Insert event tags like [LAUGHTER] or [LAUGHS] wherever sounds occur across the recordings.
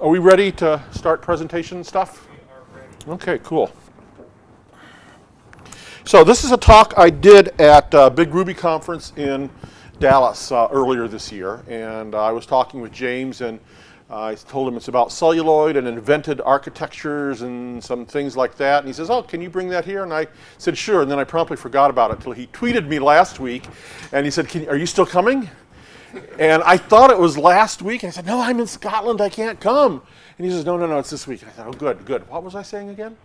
are we ready to start presentation stuff? Okay, cool. So this is a talk I did at uh, Big Ruby Conference in Dallas uh, earlier this year, and I was talking with James, and I told him it's about celluloid and evented architectures and some things like that. And he says, "Oh, can you bring that here?" And I said, "Sure." And then I promptly forgot about it until he tweeted me last week, and he said, "Are you still coming?" And I thought it was last week. And I said, no, I'm in Scotland. I can't come. And he says, no, no, no, it's this week. And I thought, oh, good, good. What was I saying again?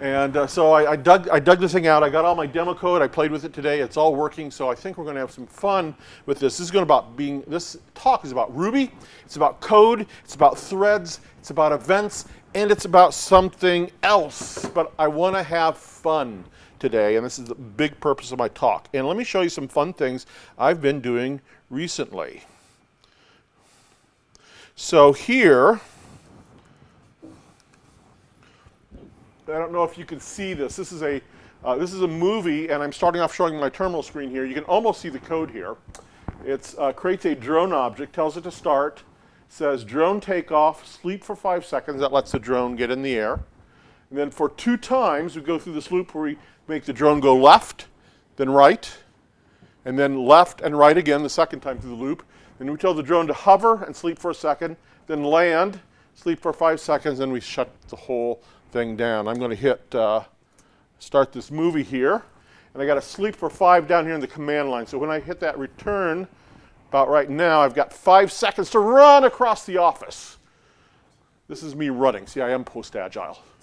And uh, so I, I, dug, I dug this thing out. I got all my demo code. I played with it today. It's all working. So I think we're going to have some fun with this. This is going about being, this talk is about Ruby. It's about code. It's about threads. It's about events. And it's about something else. But I want to have fun today. And this is the big purpose of my talk. And let me show you some fun things I've been doing recently. So here, I don't know if you can see this. This is a uh, this is a movie, and I'm starting off showing my terminal screen here. You can almost see the code here. It uh, creates a drone object, tells it to start, says drone takeoff, sleep for five seconds. That lets the drone get in the air. And then for two times, we go through this loop where we make the drone go left, then right, and then left and right again the second time through the loop. And we tell the drone to hover and sleep for a second, then land, sleep for five seconds, and we shut the whole thing down. I'm going to hit uh, start this movie here, and I got to sleep for five down here in the command line. So when I hit that return, about right now, I've got five seconds to run across the office. This is me running. See, I am post-agile. [LAUGHS]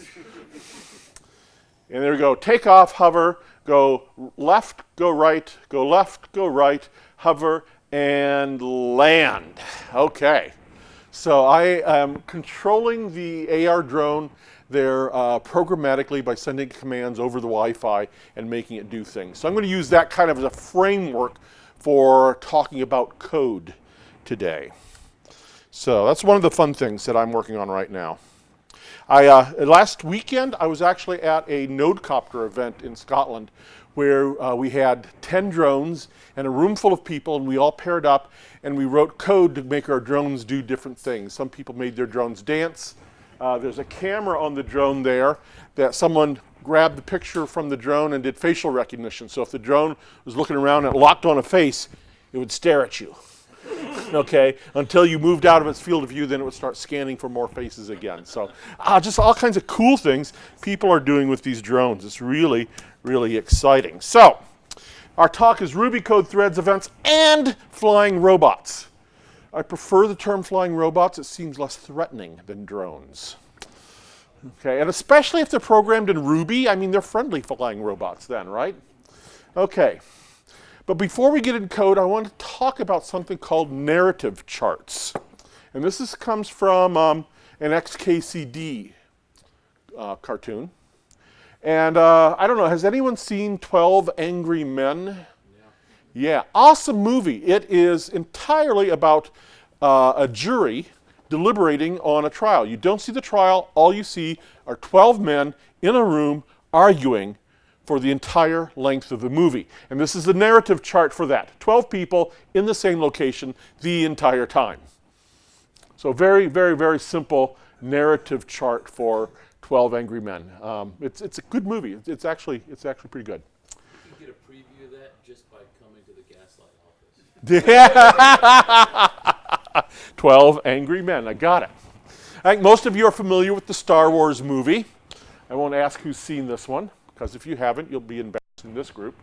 and there we go. Take off, hover, go left, go right, go left, go right, hover, and land. Okay. So I am controlling the AR drone there uh, programmatically by sending commands over the Wi-Fi and making it do things. So I'm going to use that kind of as a framework for talking about code today. So that's one of the fun things that I'm working on right now. I, uh, last weekend, I was actually at a Nodecopter event in Scotland where uh, we had 10 drones and a room full of people and we all paired up and we wrote code to make our drones do different things. Some people made their drones dance. Uh, there's a camera on the drone there that someone grabbed the picture from the drone and did facial recognition. So if the drone was looking around and locked on a face, it would stare at you. [LAUGHS] okay, until you moved out of its field of view, then it would start scanning for more faces again. So uh, just all kinds of cool things people are doing with these drones. It's really, really exciting. So our talk is Ruby code threads, events, and flying robots. I prefer the term flying robots. It seems less threatening than drones. Okay, and especially if they're programmed in Ruby, I mean, they're friendly flying robots then, right? Okay. But before we get in code, I want to talk about something called narrative charts. And this is, comes from um, an XKCD uh, cartoon. And uh, I don't know, has anyone seen 12 Angry Men? Yeah. yeah, awesome movie. It is entirely about uh, a jury deliberating on a trial. You don't see the trial, all you see are 12 men in a room arguing for the entire length of the movie. And this is the narrative chart for that. 12 people in the same location the entire time. So very, very, very simple narrative chart for 12 Angry Men. Um, it's, it's a good movie. It's, it's, actually, it's actually pretty good. You can get a preview of that just by coming to the Gaslight office. [LAUGHS] 12 Angry Men. I got it. I think most of you are familiar with the Star Wars movie. I won't ask who's seen this one because if you haven't, you'll be embarrassed in this group.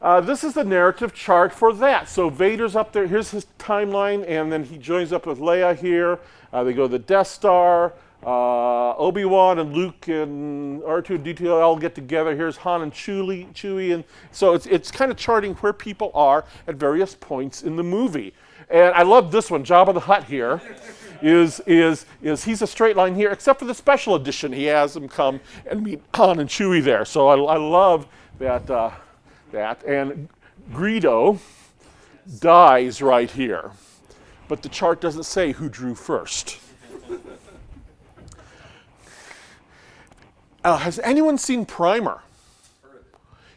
Uh, this is the narrative chart for that. So Vader's up there. Here's his timeline, and then he joins up with Leia here. Uh, they go to the Death Star. Uh, Obi-Wan and Luke and R2 and D2 all get together. Here's Han and Chewie. Chewie and so it's, it's kind of charting where people are at various points in the movie. And I love this one, Jabba the Hutt here [LAUGHS] is, is, is he's a straight line here, except for the special edition. He has them come and meet Han and Chewie there. So I, I love that, uh, that. And Greedo dies right here. But the chart doesn't say who drew first. Uh, has anyone seen Primer?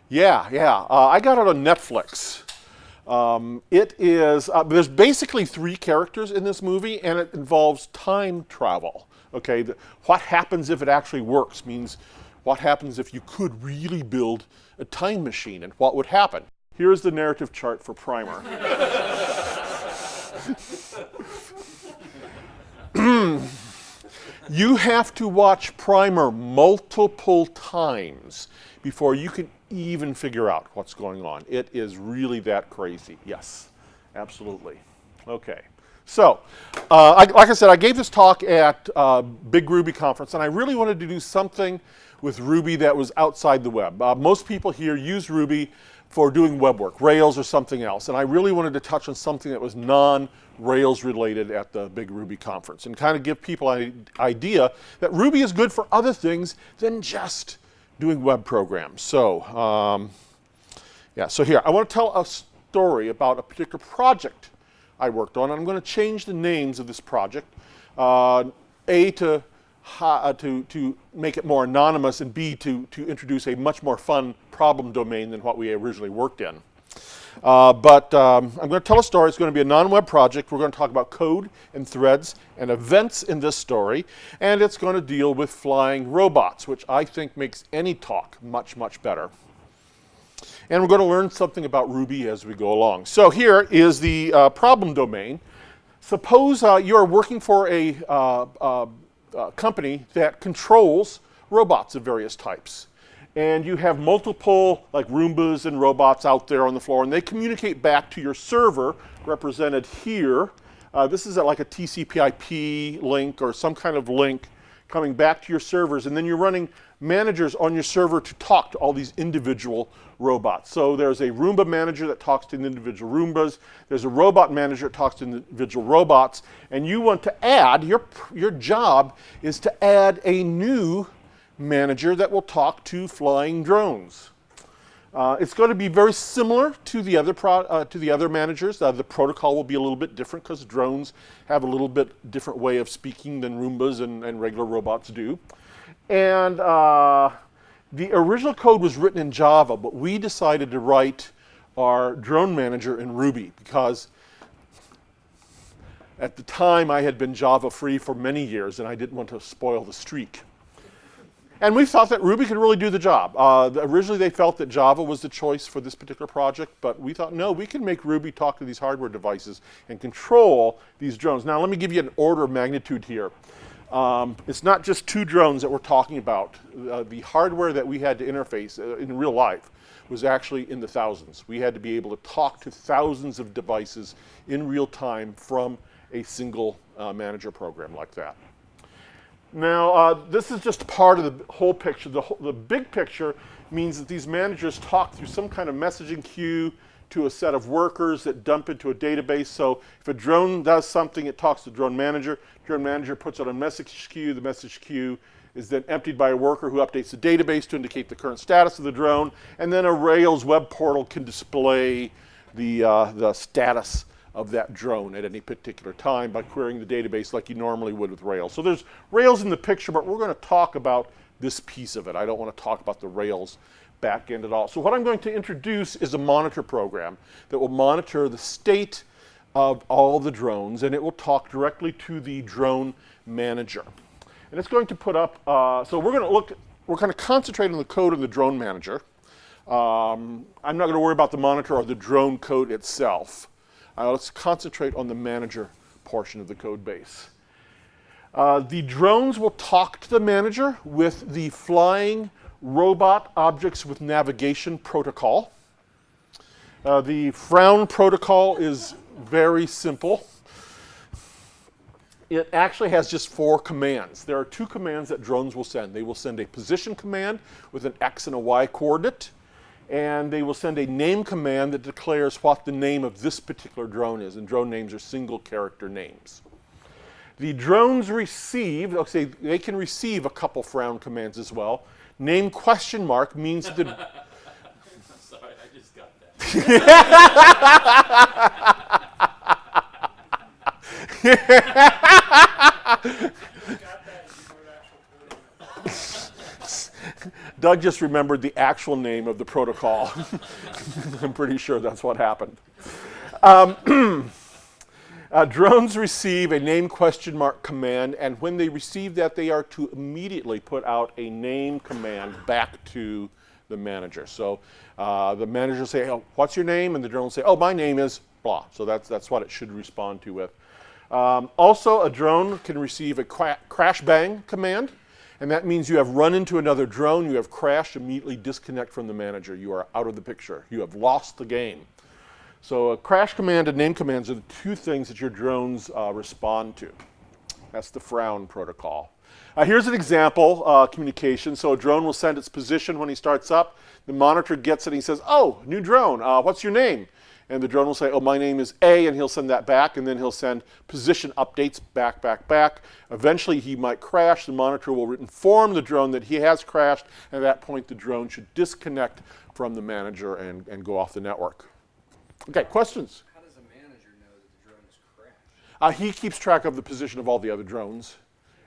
Yeah, yeah. Uh, I got it on Netflix. Um, it is, uh, there's basically three characters in this movie, and it involves time travel. Okay, the, what happens if it actually works means what happens if you could really build a time machine, and what would happen. Here's the narrative chart for Primer. [LAUGHS] you have to watch Primer multiple times before you can even figure out what's going on. It is really that crazy. Yes, absolutely. Okay. So, uh, I, like I said, I gave this talk at uh, Big Ruby Conference, and I really wanted to do something with Ruby that was outside the web. Uh, most people here use Ruby for doing web work, Rails or something else, and I really wanted to touch on something that was non-Rails related at the Big Ruby Conference and kind of give people an idea that Ruby is good for other things than just doing web programs. So, um, yeah, so here, I want to tell a story about a particular project I worked on. I'm going to change the names of this project. Uh, a, to, uh, to, to make it more anonymous, and B, to, to introduce a much more fun problem domain than what we originally worked in. Uh, but um, I'm going to tell a story. It's going to be a non-web project. We're going to talk about code and threads and events in this story. And it's going to deal with flying robots, which I think makes any talk much, much better. And we're going to learn something about Ruby as we go along. So here is the uh, problem domain. Suppose uh, you're working for a uh, uh, company that controls robots of various types and you have multiple like Roombas and robots out there on the floor, and they communicate back to your server, represented here. Uh, this is at like a TCP/IP link or some kind of link coming back to your servers, and then you're running managers on your server to talk to all these individual robots. So there's a Roomba manager that talks to individual Roombas. There's a robot manager that talks to individual robots. And you want to add, your, your job is to add a new manager that will talk to flying drones. Uh, it's going to be very similar to the other uh, to the other managers. Uh, the protocol will be a little bit different because drones have a little bit different way of speaking than Roombas and, and regular robots do. And uh, the original code was written in Java, but we decided to write our drone manager in Ruby because at the time I had been Java free for many years and I didn't want to spoil the streak. And we thought that Ruby could really do the job. Uh, originally, they felt that Java was the choice for this particular project, but we thought, no, we can make Ruby talk to these hardware devices and control these drones. Now, let me give you an order of magnitude here. Um, it's not just two drones that we're talking about. Uh, the hardware that we had to interface uh, in real life was actually in the thousands. We had to be able to talk to thousands of devices in real time from a single uh, manager program like that. Now, uh, this is just part of the whole picture. The, whole, the big picture means that these managers talk through some kind of messaging queue to a set of workers that dump into a database. So if a drone does something, it talks to the drone manager. Drone manager puts out a message queue. The message queue is then emptied by a worker who updates the database to indicate the current status of the drone. And then a Rails web portal can display the, uh, the status of that drone at any particular time by querying the database like you normally would with Rails. So there's Rails in the picture, but we're going to talk about this piece of it. I don't want to talk about the Rails backend at all. So what I'm going to introduce is a monitor program that will monitor the state of all the drones, and it will talk directly to the drone manager. And it's going to put up, uh, so we're going to look, we're going to concentrate on the code of the drone manager. Um, I'm not going to worry about the monitor or the drone code itself. Uh, let's concentrate on the manager portion of the code base. Uh, the drones will talk to the manager with the flying robot objects with navigation protocol. Uh, the frown protocol is very simple. It actually has just four commands. There are two commands that drones will send. They will send a position command with an X and a Y coordinate and they will send a name command that declares what the name of this particular drone is, and drone names are single character names. The drones receive, okay, they can receive a couple frown commands as well. Name question mark means that the... [LAUGHS] Sorry, I just got that. [LAUGHS] [LAUGHS] Doug just remembered the actual name of the protocol. [LAUGHS] I'm pretty sure that's what happened. Um, [CLEARS THROAT] uh, drones receive a name question mark command, and when they receive that, they are to immediately put out a name command back to the manager. So uh, the manager will say, oh, what's your name? And the drone will say, oh, my name is blah. So that's, that's what it should respond to with. Um, also, a drone can receive a crash bang command. And that means you have run into another drone, you have crashed, immediately disconnect from the manager. You are out of the picture. You have lost the game. So a crash command and name commands are the two things that your drones uh, respond to. That's the frown protocol. Uh, here's an example uh, communication. So a drone will send its position when he starts up. The monitor gets it and he says, oh, new drone, uh, what's your name? And the drone will say, oh, my name is A, and he'll send that back, and then he'll send position updates back, back, back. Eventually, he might crash. The monitor will inform the drone that he has crashed, and at that point, the drone should disconnect from the manager and, and go off the network. Okay, questions? How does a manager know that the drone has crashed? Uh, he keeps track of the position of all the other drones.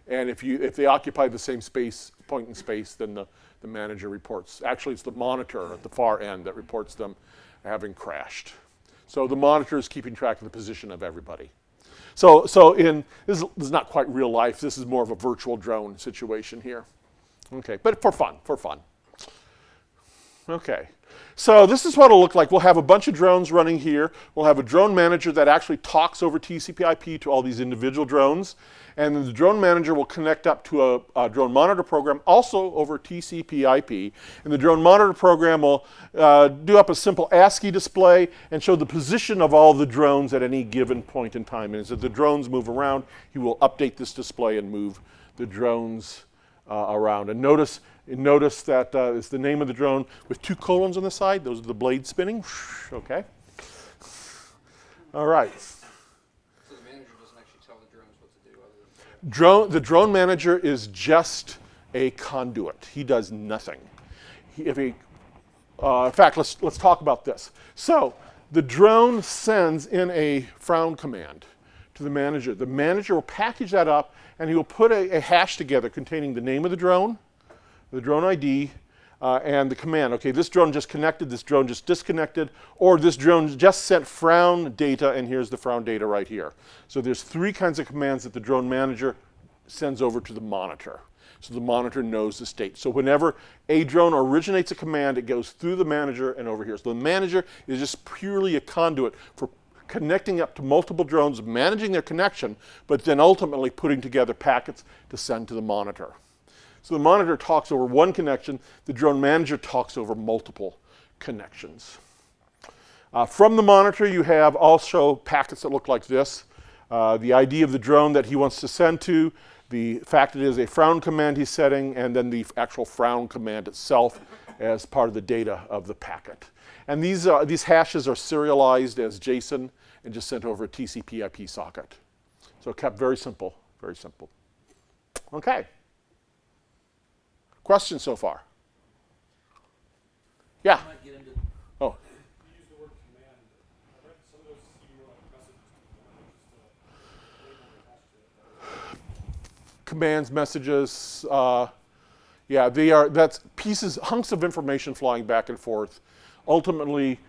And if, you, if they occupy the same space, point in space, then the, the manager reports. Actually, it's the monitor at the far end that reports them having crashed. So the monitor is keeping track of the position of everybody. So, so in, this is, not quite real life. This is more of a virtual drone situation here. Okay, but for fun, for fun. Okay. So this is what it'll look like. We'll have a bunch of drones running here. We'll have a drone manager that actually talks over TCP IP to all these individual drones. And then the drone manager will connect up to a, a drone monitor program also over TCP IP. And the drone monitor program will uh, do up a simple ASCII display and show the position of all the drones at any given point in time. And as the drones move around, he will update this display and move the drones uh, around. And notice Notice that uh, it's the name of the drone with two colons on the side. Those are the blades spinning. Okay. All right. So the manager doesn't actually tell the drones what to do other drone. The drone manager is just a conduit. He does nothing. He, if he, uh, in fact, let's let's talk about this. So the drone sends in a frown command to the manager. The manager will package that up and he will put a, a hash together containing the name of the drone the drone ID, uh, and the command. Okay, this drone just connected, this drone just disconnected, or this drone just sent frown data, and here's the frown data right here. So there's three kinds of commands that the drone manager sends over to the monitor. So the monitor knows the state. So whenever a drone originates a command, it goes through the manager and over here. So the manager is just purely a conduit for connecting up to multiple drones, managing their connection, but then ultimately putting together packets to send to the monitor. So the monitor talks over one connection, the drone manager talks over multiple connections. Uh, from the monitor, you have also packets that look like this. Uh, the ID of the drone that he wants to send to, the fact that it is a frown command he's setting, and then the actual frown command itself as part of the data of the packet. And these, uh, these hashes are serialized as JSON and just sent over a TCP IP socket. So kept very simple, very simple. Okay. Questions so far? Yeah. Oh. Commands, messages, uh, yeah, they are, that's pieces, hunks of information flying back and forth, ultimately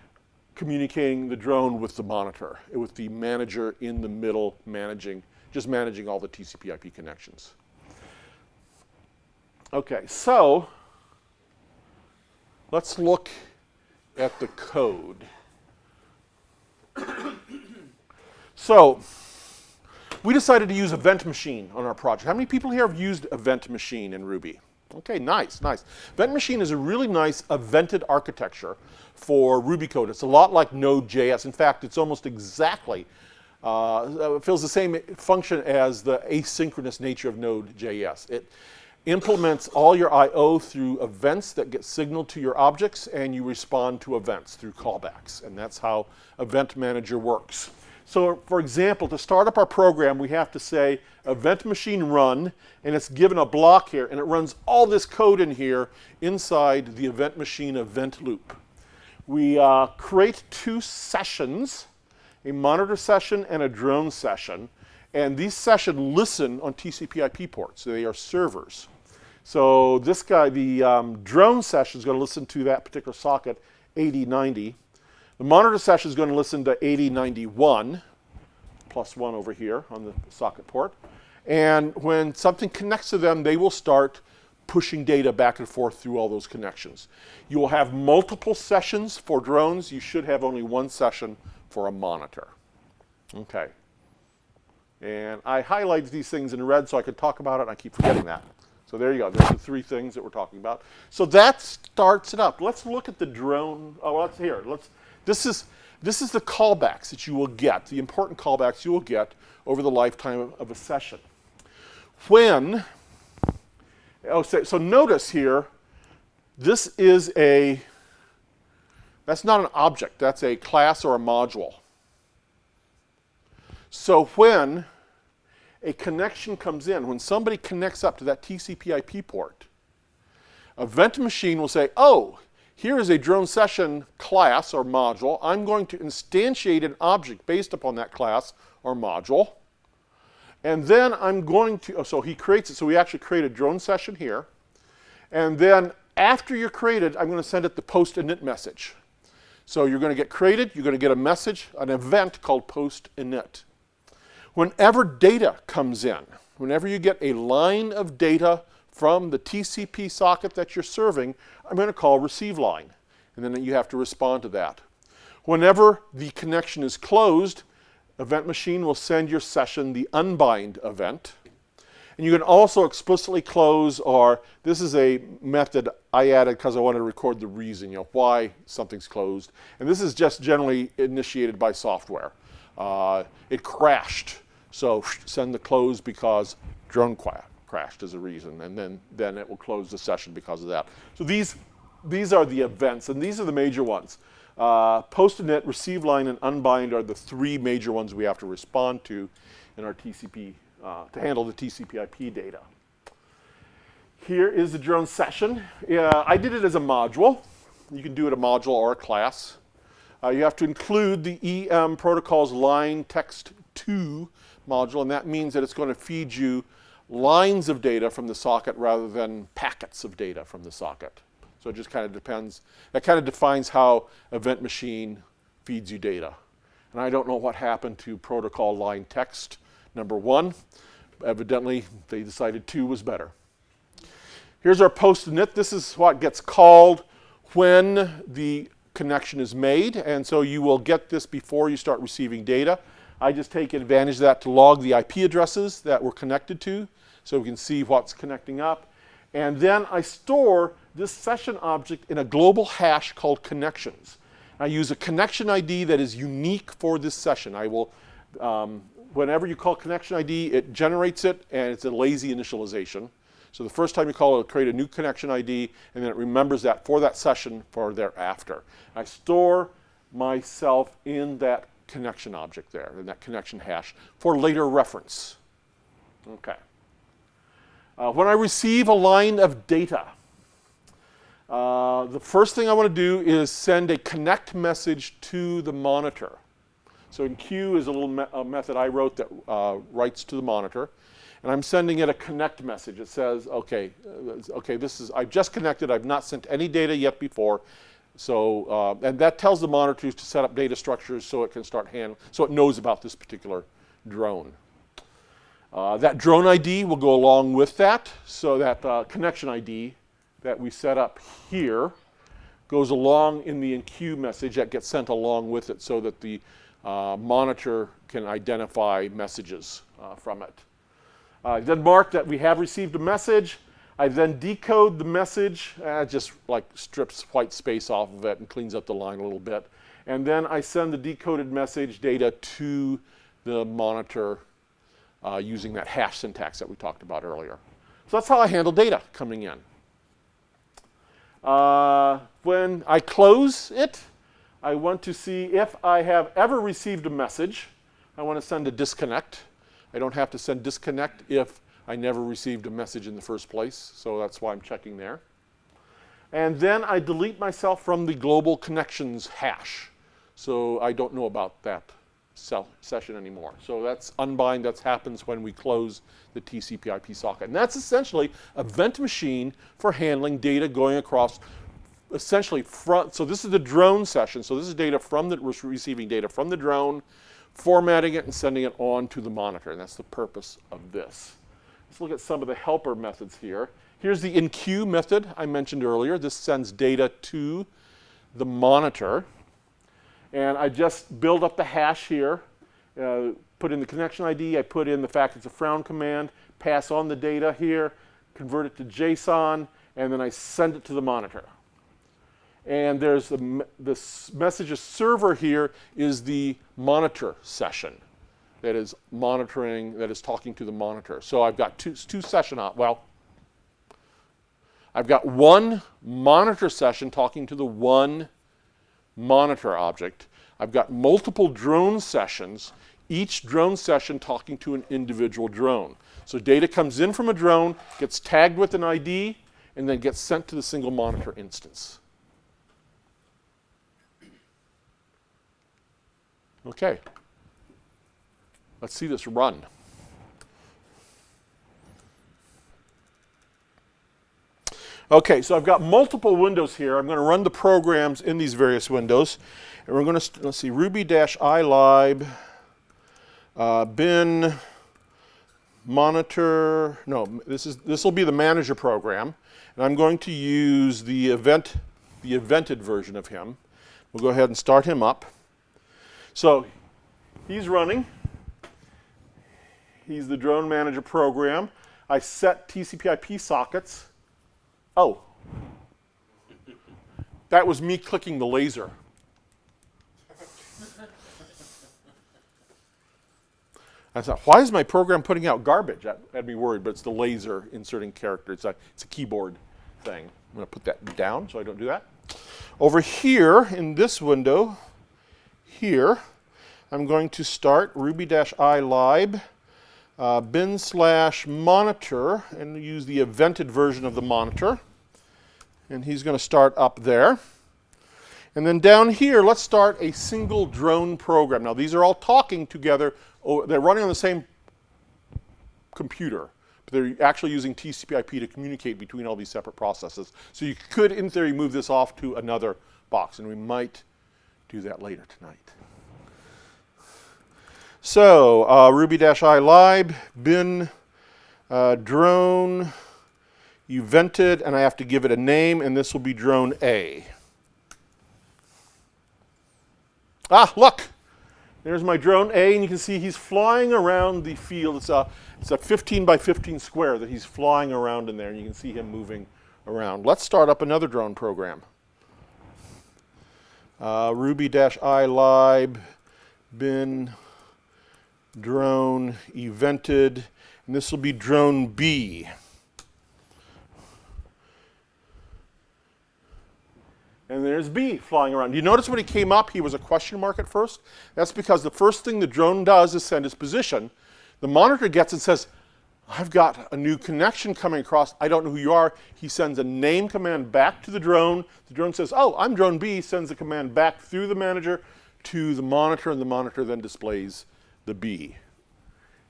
communicating the drone with the monitor, with the manager in the middle managing, just managing all the TCP IP connections. Okay, so let's look at the code. [COUGHS] so we decided to use Event Machine on our project. How many people here have used Event Machine in Ruby? Okay, nice, nice. Event Machine is a really nice evented architecture for Ruby code. It's a lot like Node.js. In fact, it's almost exactly, uh, it fills the same function as the asynchronous nature of Node.js. It, implements all your I.O. through events that get signaled to your objects and you respond to events through callbacks. And that's how Event Manager works. So for example, to start up our program, we have to say event machine run, and it's given a block here, and it runs all this code in here inside the event machine event loop. We uh, create two sessions, a monitor session and a drone session, and these sessions listen on TCP IP ports. They are servers. So this guy, the um, drone session is going to listen to that particular socket 8090. The monitor session is going to listen to 8091, plus one over here on the socket port. And when something connects to them, they will start pushing data back and forth through all those connections. You will have multiple sessions for drones. You should have only one session for a monitor. Okay. And I highlighted these things in red so I could talk about it, and I keep forgetting that. So there you go. There's the three things that we're talking about. So that starts it up. Let's look at the drone. Oh, let's here. Let's. This is this is the callbacks that you will get. The important callbacks you will get over the lifetime of, a session. When. Oh, so, so notice here. This is a. That's not an object. That's a class or a module. So when a connection comes in, when somebody connects up to that TCP IP port, Event Machine will say, oh, here is a drone session class or module. I'm going to instantiate an object based upon that class or module. And then I'm going to, oh, so he creates it. So we actually create a drone session here. And then after you're created, I'm going to send it the post init message. So you're going to get created, you're going to get a message, an event called post init. Whenever data comes in, whenever you get a line of data from the TCP socket that you're serving, I'm going to call receive line. And then you have to respond to that. Whenever the connection is closed, Event Machine will send your session the unbind event. And you can also explicitly close or this is a method I added because I wanted to record the reason, you know, why something's closed. And this is just generally initiated by software. Uh, it crashed, so send the close because drone crashed as a reason, and then, then it will close the session because of that. So these, these are the events, and these are the major ones. Uh, post init, receive line, and unbind are the three major ones we have to respond to in our TCP, uh, to handle the TCP IP data. Here is the drone session. I did it as a module. You can do it a module or a class. Uh, you have to include the EM protocol's line text 2 module, and that means that it's going to feed you lines of data from the socket rather than packets of data from the socket. So it just kind of depends. That kind of defines how Event Machine feeds you data. And I don't know what happened to protocol line text number one. Evidently, they decided two was better. Here's our post init. This is what gets called when the connection is made, and so you will get this before you start receiving data. I just take advantage of that to log the IP addresses that we're connected to, so we can see what's connecting up. And then I store this session object in a global hash called connections. I use a connection ID that is unique for this session. I will, um, whenever you call connection ID, it generates it, and it's a lazy initialization. So the first time you call it, it'll create a new connection ID, and then it remembers that for that session for thereafter. I store myself in that connection object there, in that connection hash, for later reference. Okay. Uh, when I receive a line of data, uh, the first thing I want to do is send a connect message to the monitor. So enqueue is a little me a method I wrote that uh, writes to the monitor and I'm sending it a connect message. It says, okay, uh, okay, this is, I've just connected, I've not sent any data yet before, so, uh, and that tells the monitor to set up data structures so it can start handling, so it knows about this particular drone. Uh, that drone ID will go along with that, so that uh, connection ID that we set up here goes along in the enqueue message that gets sent along with it so that the uh, monitor can identify messages uh, from it. Uh, then mark that we have received a message. I then decode the message, uh, just like strips white space off of it and cleans up the line a little bit. And then I send the decoded message data to the monitor uh, using that hash syntax that we talked about earlier. So that's how I handle data coming in. Uh, when I close it, I want to see if I have ever received a message. I want to send a disconnect. I don't have to send disconnect if I never received a message in the first place, so that's why I'm checking there. And then I delete myself from the global connections hash, so I don't know about that session anymore. So that's unbind, that happens when we close the TCP IP socket. And that's essentially Event Machine for handling data going across essentially front, so this is the drone session. So this is data from the, receiving data from the drone, formatting it and sending it on to the monitor. And that's the purpose of this. Let's look at some of the helper methods here. Here's the enqueue method I mentioned earlier. This sends data to the monitor. And I just build up the hash here, uh, put in the connection ID, I put in the fact it's a frown command, pass on the data here, convert it to JSON, and then I send it to the monitor. And there's the, the messages server here is the monitor session that is monitoring, that is talking to the monitor. So I've got two, two session, op well, I've got one monitor session talking to the one monitor object. I've got multiple drone sessions, each drone session talking to an individual drone. So data comes in from a drone, gets tagged with an ID, and then gets sent to the single monitor instance. Okay. Let's see this run. Okay, so I've got multiple windows here. I'm going to run the programs in these various windows. And we're going to, let's see, ruby-ilib, uh, bin, monitor, no, this is this will be the manager program. And I'm going to use the event, the evented version of him. We'll go ahead and start him up. So he's running. He's the drone manager program. I set TCP IP sockets. Oh, that was me clicking the laser. I thought, why is my program putting out garbage? That had me worried, but it's the laser inserting characters. It's a, it's a keyboard thing. I'm going to put that down so I don't do that. Over here in this window, here, I'm going to start ruby-ilib uh, bin slash monitor and use the evented version of the monitor. And he's going to start up there. And then down here, let's start a single drone program. Now, these are all talking together. Oh, they're running on the same computer, but they're actually using TCP IP to communicate between all these separate processes. So you could, in theory, move this off to another box, and we might do that later tonight. So uh, ruby-ilib, bin, uh, drone, vented, and I have to give it a name, and this will be drone A. Ah, look! There's my drone A, and you can see he's flying around the field. It's a, it's a 15 by 15 square that he's flying around in there, and you can see him moving around. Let's start up another drone program. Uh, ruby-ilib, bin, drone evented, and this will be drone B. And there's B flying around. You notice when he came up, he was a question mark at first? That's because the first thing the drone does is send its position. The monitor gets and says, I've got a new connection coming across. I don't know who you are. He sends a name command back to the drone. The drone says, oh, I'm drone B, sends the command back through the manager to the monitor, and the monitor then displays the B.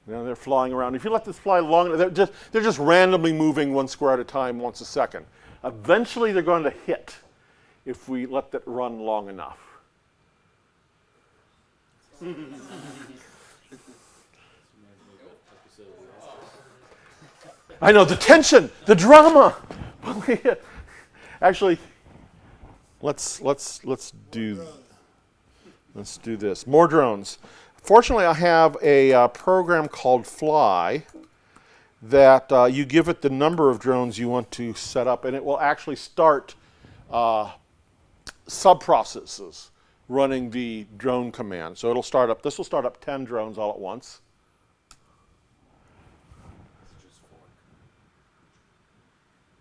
Now they're flying around. If you let this fly long, they're just, they're just randomly moving one square at a time once a second. Eventually they're going to hit if we let that run long enough. [LAUGHS] I know, the tension, the drama. [LAUGHS] Actually, let's, let's, let's do, let's do this. More drones. Fortunately, I have a uh, program called Fly that uh, you give it the number of drones you want to set up, and it will actually start uh, sub-processes running the drone command. So it'll start up, this will start up 10 drones all at once.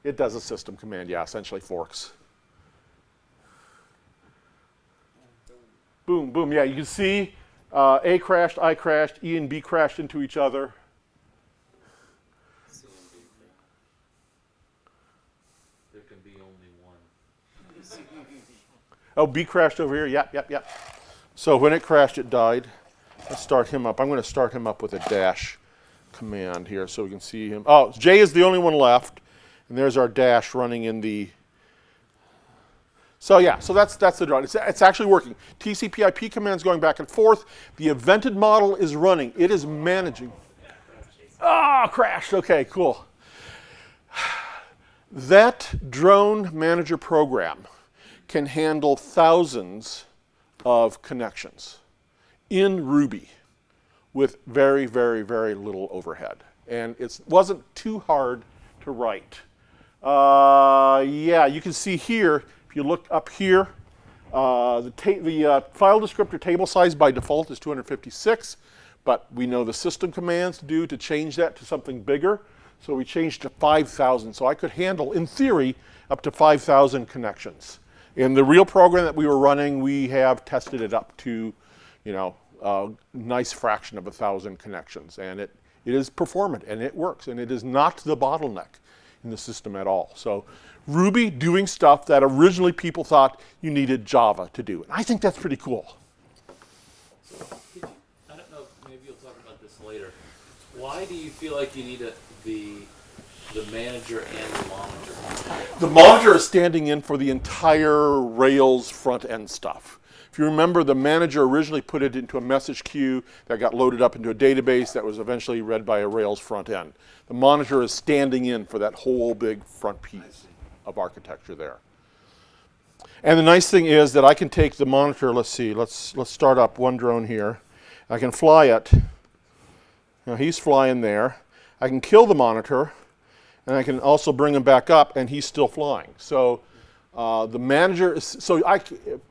It does a system command, yeah, essentially forks. Boom, boom, yeah, you can see uh, A crashed, I crashed, E and B crashed into each other. There can be only one. Oh, B crashed over here. Yep, yep, yep. So when it crashed, it died. let's start him up. I'm going to start him up with a dash command here so we can see him. Oh, J is the only one left, and there's our dash running in the. So yeah, so that's that's the drone. It's, it's actually working. TCP/IP commands going back and forth. The evented model is running. It is managing. Ah, crashed. Okay, cool. That drone manager program can handle thousands of connections in Ruby with very, very, very little overhead. And it wasn't too hard to write. Uh, yeah, you can see here, if you look up here, uh, the, the uh, file descriptor table size by default is 256, but we know the system commands do to change that to something bigger. So we changed to 5,000. So I could handle, in theory, up to 5,000 connections. In the real program that we were running, we have tested it up to, you know, a nice fraction of a thousand connections. And it, it is performant and it works. And it is not the bottleneck in the system at all. So Ruby doing stuff that originally people thought you needed Java to do. And I think that's pretty cool. You, I don't know, maybe you'll talk about this later. Why do you feel like you need a, the the manager and the monitor? The monitor is standing in for the entire Rails front end stuff. If you remember, the manager originally put it into a message queue that got loaded up into a database that was eventually read by a Rails front end. The monitor is standing in for that whole big front piece of architecture there. And the nice thing is that I can take the monitor, let's see, let's, let's start up one drone here. I can fly it. Now he's flying there. I can kill the monitor, and I can also bring him back up, and he's still flying. So uh, the manager is, so I,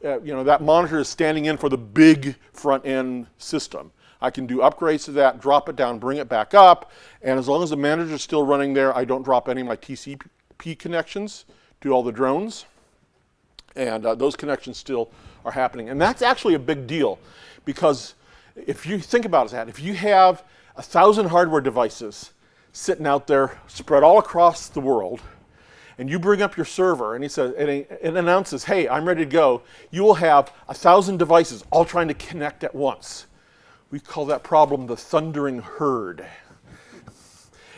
uh, you know, that monitor is standing in for the big front end system. I can do upgrades to that, drop it down, bring it back up, and as long as the manager is still running there, I don't drop any of my TCP connections to all the drones, and uh, those connections still are happening. And that's actually a big deal, because if you think about that, if you have a thousand hardware devices sitting out there spread all across the world, and you bring up your server and he says and it announces, "Hey, I'm ready to go." You will have a thousand devices all trying to connect at once. We call that problem the thundering herd.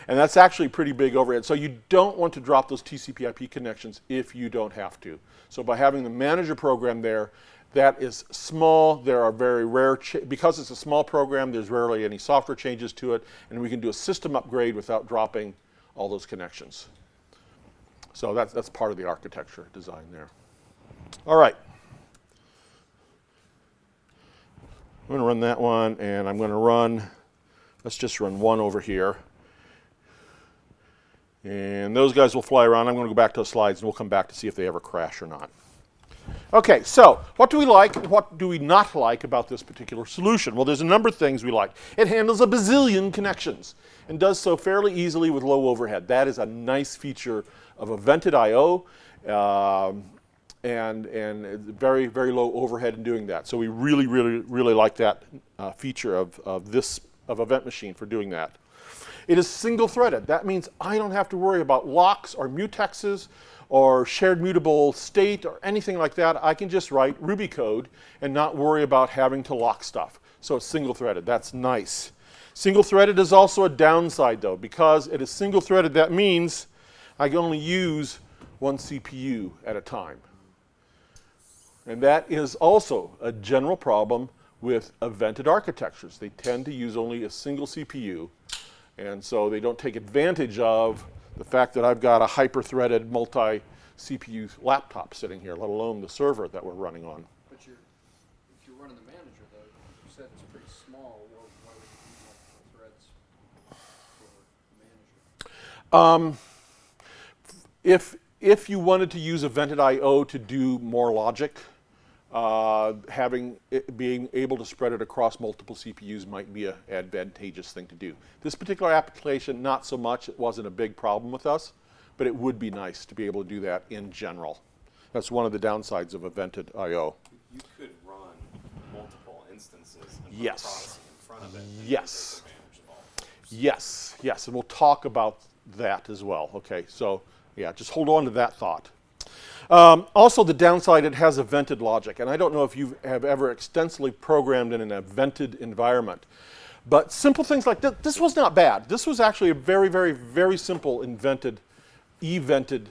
And that's actually pretty big overhead. So you don't want to drop those TCP/IP connections if you don't have to. So by having the manager program there, that is small. There are very rare, because it's a small program, there's rarely any software changes to it, and we can do a system upgrade without dropping all those connections. So that's, that's part of the architecture design there. All right. I'm going to run that one, and I'm going to run, let's just run one over here. And those guys will fly around. I'm going to go back to the slides, and we'll come back to see if they ever crash or not. Okay, so what do we like and what do we not like about this particular solution? Well, there's a number of things we like. It handles a bazillion connections and does so fairly easily with low overhead. That is a nice feature of a vented I.O. Um, and, and very, very low overhead in doing that. So we really, really, really like that uh, feature of, of this, of Event Machine for doing that. It is single threaded. That means I don't have to worry about locks or mutexes or shared mutable state or anything like that. I can just write Ruby code and not worry about having to lock stuff. So it's single threaded. That's nice. Single threaded is also a downside though, because it is single threaded, that means I can only use one CPU at a time. And that is also a general problem with evented architectures. They tend to use only a single CPU, and so they don't take advantage of the fact that I've got a hyper-threaded multi-CPU laptop sitting here, let alone the server that we're running on. But you're, if you're running the manager though, you said it's pretty small, well, why would you need multiple threads for the manager? Um, if, if you wanted to use Evented I.O. to do more logic, uh, having it, being able to spread it across multiple CPUs might be an advantageous thing to do. This particular application, not so much. It wasn't a big problem with us, but it would be nice to be able to do that in general. That's one of the downsides of Evented I.O. You could run multiple instances and Yes. in front of it. Yes. take advantage of all. Yes, yes, and we'll talk about that as well. Okay, so yeah, just hold on to that thought. Um, also, the downside, it has a vented logic. And I don't know if you have ever extensively programmed in an vented environment. But simple things like this, this was not bad. This was actually a very, very, very simple invented, evented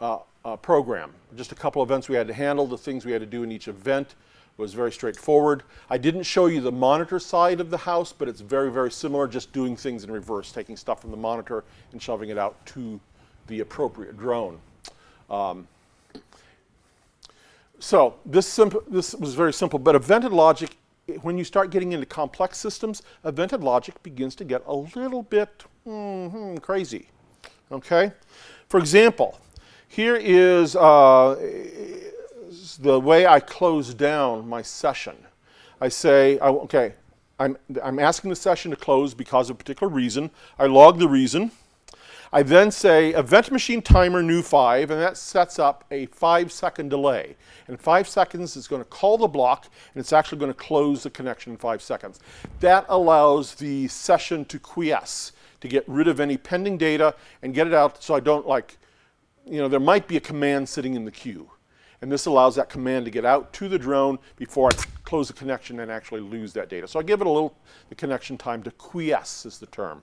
uh, uh, program. Just a couple events we had to handle, the things we had to do in each event was very straightforward. I didn't show you the monitor side of the house, but it's very, very similar, just doing things in reverse, taking stuff from the monitor and shoving it out to the appropriate drone. Um, so this, this was very simple, but evented logic, when you start getting into complex systems, evented logic begins to get a little bit mm -hmm, crazy, okay? For example, here is uh, the way I close down my session. I say, okay, I'm, I'm asking the session to close because of a particular reason. I log the reason. I then say event machine timer new five, and that sets up a five second delay. And five seconds, is going to call the block, and it's actually going to close the connection in five seconds. That allows the session to quiesce, to get rid of any pending data and get it out so I don't like, you know, there might be a command sitting in the queue. And this allows that command to get out to the drone before I close the connection and actually lose that data. So I give it a little, the connection time to quiesce is the term.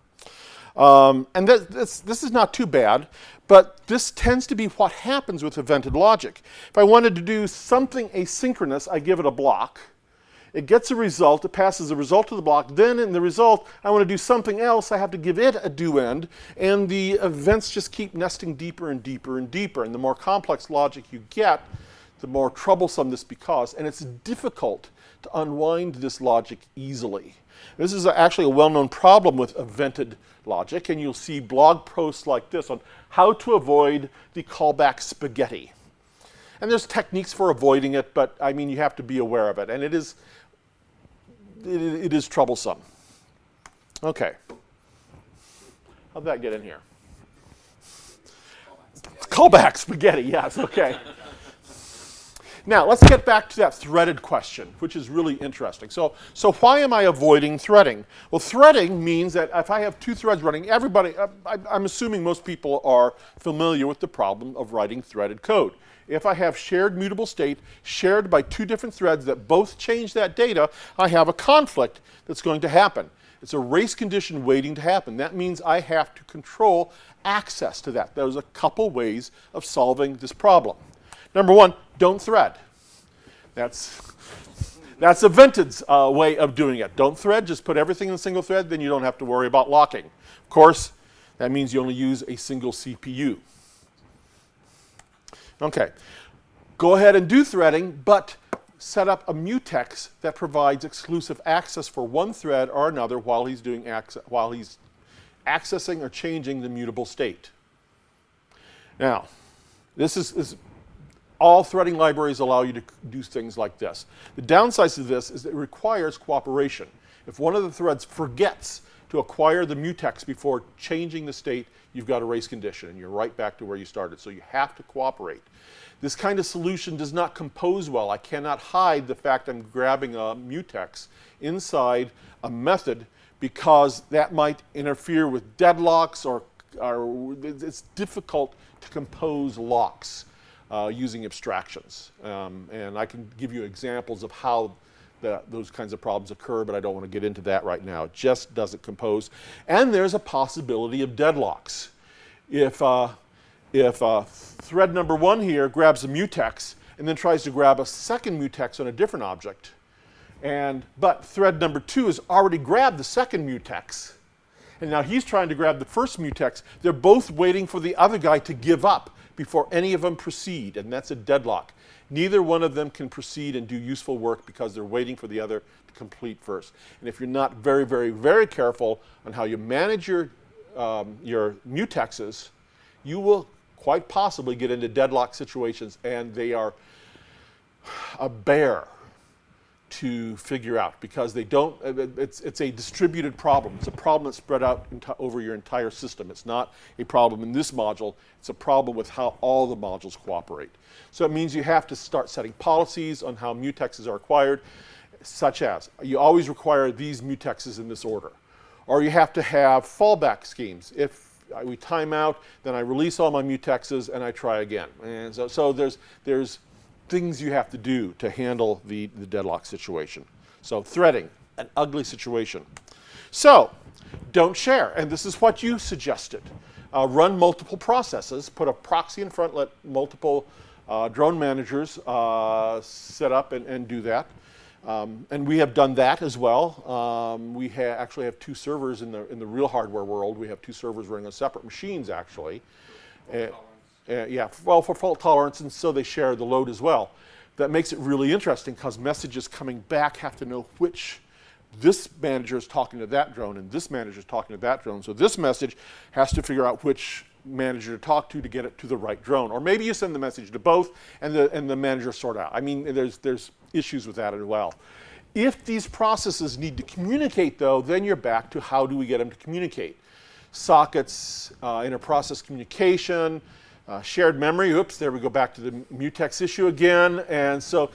Um, and this, this, this, is not too bad, but this tends to be what happens with evented logic. If I wanted to do something asynchronous, I give it a block. It gets a result, it passes the result to the block, then in the result, I want to do something else, I have to give it a do end, and the events just keep nesting deeper and deeper and deeper. And the more complex logic you get, the more troublesome this becomes, and it's difficult to unwind this logic easily. This is actually a well-known problem with evented logic, and you'll see blog posts like this on how to avoid the callback spaghetti. And there's techniques for avoiding it, but I mean, you have to be aware of it, and it is, it, it is troublesome. Okay. How'd that get in here? Callback spaghetti, yes, okay. Now, let's get back to that threaded question, which is really interesting. So, so why am I avoiding threading? Well, threading means that if I have two threads running, everybody, uh, I, I'm assuming most people are familiar with the problem of writing threaded code. If I have shared mutable state shared by two different threads that both change that data, I have a conflict that's going to happen. It's a race condition waiting to happen. That means I have to control access to that. There's a couple ways of solving this problem. Number one, don't thread. That's, that's Evented's uh, way of doing it. Don't thread, just put everything in a single thread, then you don't have to worry about locking. Of course, that means you only use a single CPU. Okay, go ahead and do threading, but set up a mutex that provides exclusive access for one thread or another while he's doing while he's accessing or changing the mutable state. Now, this is, is all threading libraries allow you to do things like this. The downside to this is it requires cooperation. If one of the threads forgets to acquire the mutex before changing the state, you've got a race condition and you're right back to where you started. So you have to cooperate. This kind of solution does not compose well. I cannot hide the fact I'm grabbing a mutex inside a method because that might interfere with deadlocks or, or it's difficult to compose locks uh, using abstractions. Um, and I can give you examples of how those kinds of problems occur, but I don't want to get into that right now. It just doesn't compose. And there's a possibility of deadlocks. If, uh, if uh, thread number one here grabs a mutex and then tries to grab a second mutex on a different object, and, but thread number two has already grabbed the second mutex, and now he's trying to grab the first mutex, they're both waiting for the other guy to give up before any of them proceed, and that's a deadlock. Neither one of them can proceed and do useful work because they're waiting for the other to complete first. And if you're not very, very, very careful on how you manage your, um, your mutexes, you will quite possibly get into deadlock situations, and they are a bear to figure out because they don't, uh, it's, it's a distributed problem. It's a problem that's spread out over your entire system. It's not a problem in this module, it's a problem with how all the modules cooperate. So it means you have to start setting policies on how mutexes are acquired, such as you always require these mutexes in this order. Or you have to have fallback schemes. If, we time out, then I release all my mutexes and I try again. And so, so there's, there's things you have to do to handle the, the deadlock situation. So threading, an ugly situation. So don't share, and this is what you suggested. Uh, run multiple processes, put a proxy in front, let multiple uh, drone managers uh, set up and, and do that. Um, and we have done that as well. Um, we ha actually have two servers in the, in the real hardware world. We have two servers running on separate machines actually. Uh, uh, yeah, well, for fault tolerance, and so they share the load as well. That makes it really interesting because messages coming back have to know which this manager is talking to that drone and this manager is talking to that drone. So this message has to figure out which manager to talk to to get it to the right drone. Or maybe you send the message to both and the, and the manager sort out. I mean, there's, there's issues with that as well. If these processes need to communicate though, then you're back to how do we get them to communicate. Sockets, uh, inter-process communication, uh, shared memory, oops, there we go back to the mutex issue again. And so,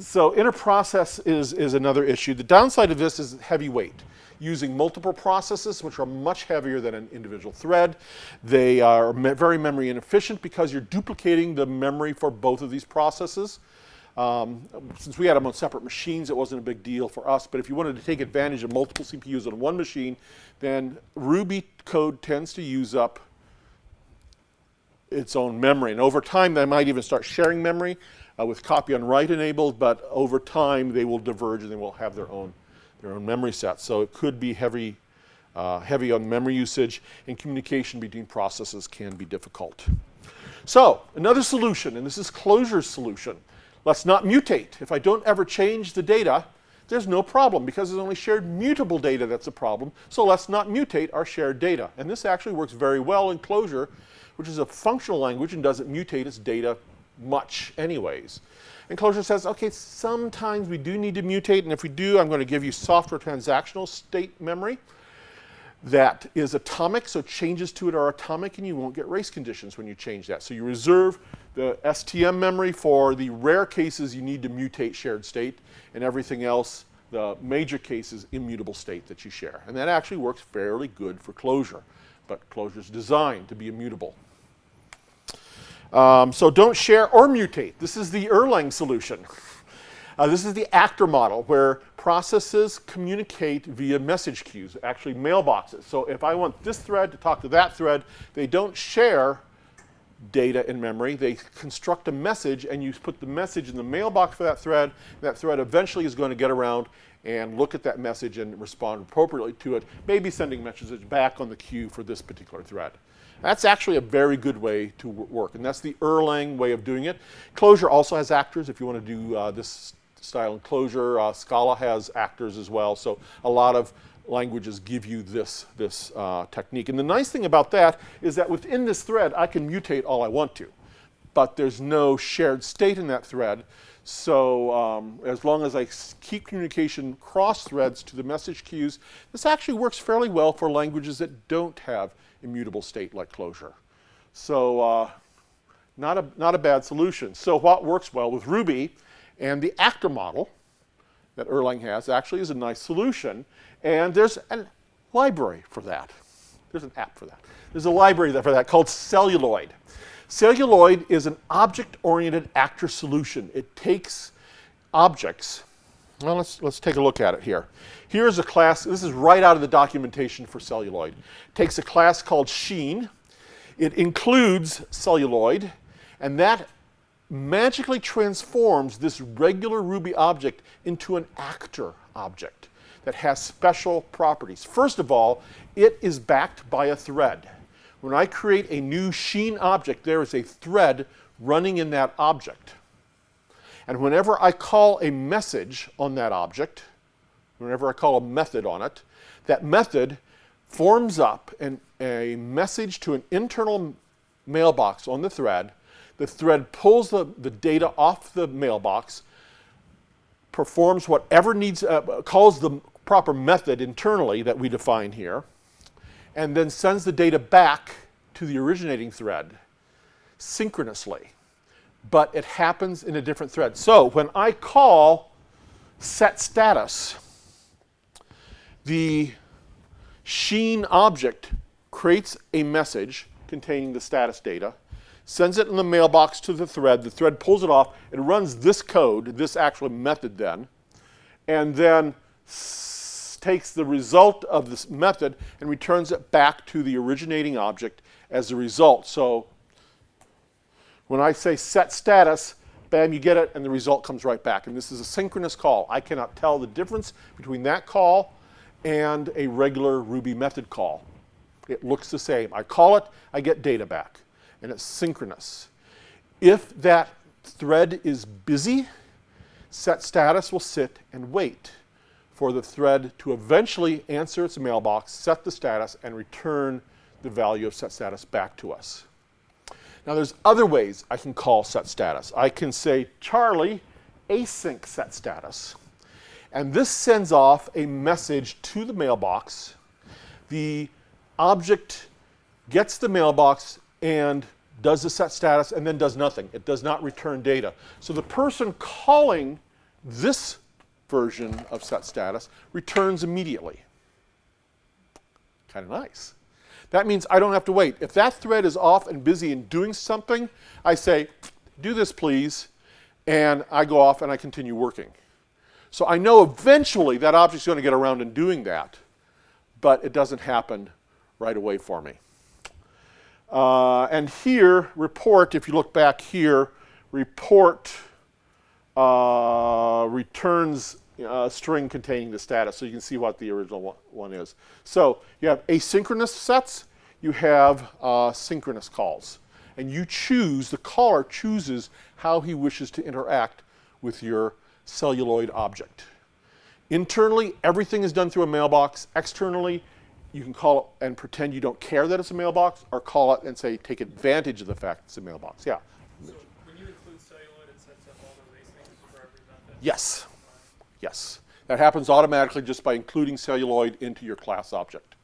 so inter-process is, is another issue. The downside of this is heavy weight. Using multiple processes, which are much heavier than an individual thread. They are me very memory inefficient because you're duplicating the memory for both of these processes. Um, since we had them on separate machines, it wasn't a big deal for us, but if you wanted to take advantage of multiple CPUs on one machine, then Ruby code tends to use up its own memory. And over time, they might even start sharing memory uh, with copy on write enabled, but over time, they will diverge and they will have their own, their own memory sets. So it could be heavy, uh, heavy on memory usage, and communication between processes can be difficult. So another solution, and this is Clojure's solution. Let's not mutate. If I don't ever change the data, there's no problem because there's only shared mutable data that's a problem. So let's not mutate our shared data. And this actually works very well in Clojure which is a functional language and doesn't mutate its data much anyways. And Clojure says, okay, sometimes we do need to mutate, and if we do, I'm going to give you software transactional state memory that is atomic, so changes to it are atomic, and you won't get race conditions when you change that. So you reserve the STM memory for the rare cases you need to mutate shared state, and everything else, the major cases, immutable state that you share. And that actually works fairly good for Clojure, but Clojure is designed to be immutable. Um, so don't share or mutate. This is the Erlang solution. Uh, this is the actor model where processes communicate via message queues, actually mailboxes. So if I want this thread to talk to that thread, they don't share data in memory. They construct a message and you put the message in the mailbox for that thread. That thread eventually is going to get around and look at that message and respond appropriately to it, maybe sending messages back on the queue for this particular thread. That's actually a very good way to work, and that's the Erlang way of doing it. Clojure also has actors if you want to do uh, this style in Clojure. Uh, Scala has actors as well, so a lot of languages give you this, this uh, technique. And the nice thing about that is that within this thread, I can mutate all I want to, but there's no shared state in that thread. So um, as long as I keep communication cross threads to the message queues, this actually works fairly well for languages that don't have immutable state like Clojure. So uh, not, a, not a bad solution. So what works well with Ruby and the actor model that Erlang has actually is a nice solution. And there's a library for that. There's an app for that. There's a library for that called Celluloid. Celluloid is an object-oriented actor solution. It takes objects well, let's, let's take a look at it here. Here's a class, this is right out of the documentation for celluloid. It takes a class called Sheen. It includes celluloid, and that magically transforms this regular Ruby object into an actor object that has special properties. First of all, it is backed by a thread. When I create a new Sheen object, there is a thread running in that object. And whenever I call a message on that object, whenever I call a method on it, that method forms up an, a message to an internal mailbox on the thread. The thread pulls the, the data off the mailbox, performs whatever needs, uh, calls the proper method internally that we define here, and then sends the data back to the originating thread synchronously but it happens in a different thread. So when I call set status, the Sheen object creates a message containing the status data, sends it in the mailbox to the thread. The thread pulls it off. It runs this code, this actual method then, and then takes the result of this method and returns it back to the originating object as a result. So when I say set status, bam, you get it, and the result comes right back. And this is a synchronous call. I cannot tell the difference between that call and a regular Ruby method call. It looks the same. I call it, I get data back, and it's synchronous. If that thread is busy, set status will sit and wait for the thread to eventually answer its mailbox, set the status, and return the value of set status back to us. Now there's other ways I can call set status. I can say Charlie async set status. And this sends off a message to the mailbox. The object gets the mailbox and does the set status and then does nothing. It does not return data. So the person calling this version of set status returns immediately. Kind of nice. That means I don't have to wait. If that thread is off and busy and doing something, I say, do this please, and I go off and I continue working. So I know eventually that object's going to get around and doing that, but it doesn't happen right away for me. Uh, and here, report, if you look back here, report uh, returns a string containing the status, so you can see what the original one is. So you have asynchronous sets, you have uh, synchronous calls. And you choose, the caller chooses how he wishes to interact with your celluloid object. Internally, everything is done through a mailbox. Externally, you can call it and pretend you don't care that it's a mailbox, or call it and say, take advantage of the fact it's a mailbox. Yeah? So when you include celluloid, it sets up all those asyncs for every method? Yes. Yes. That happens automatically just by including celluloid into your class object.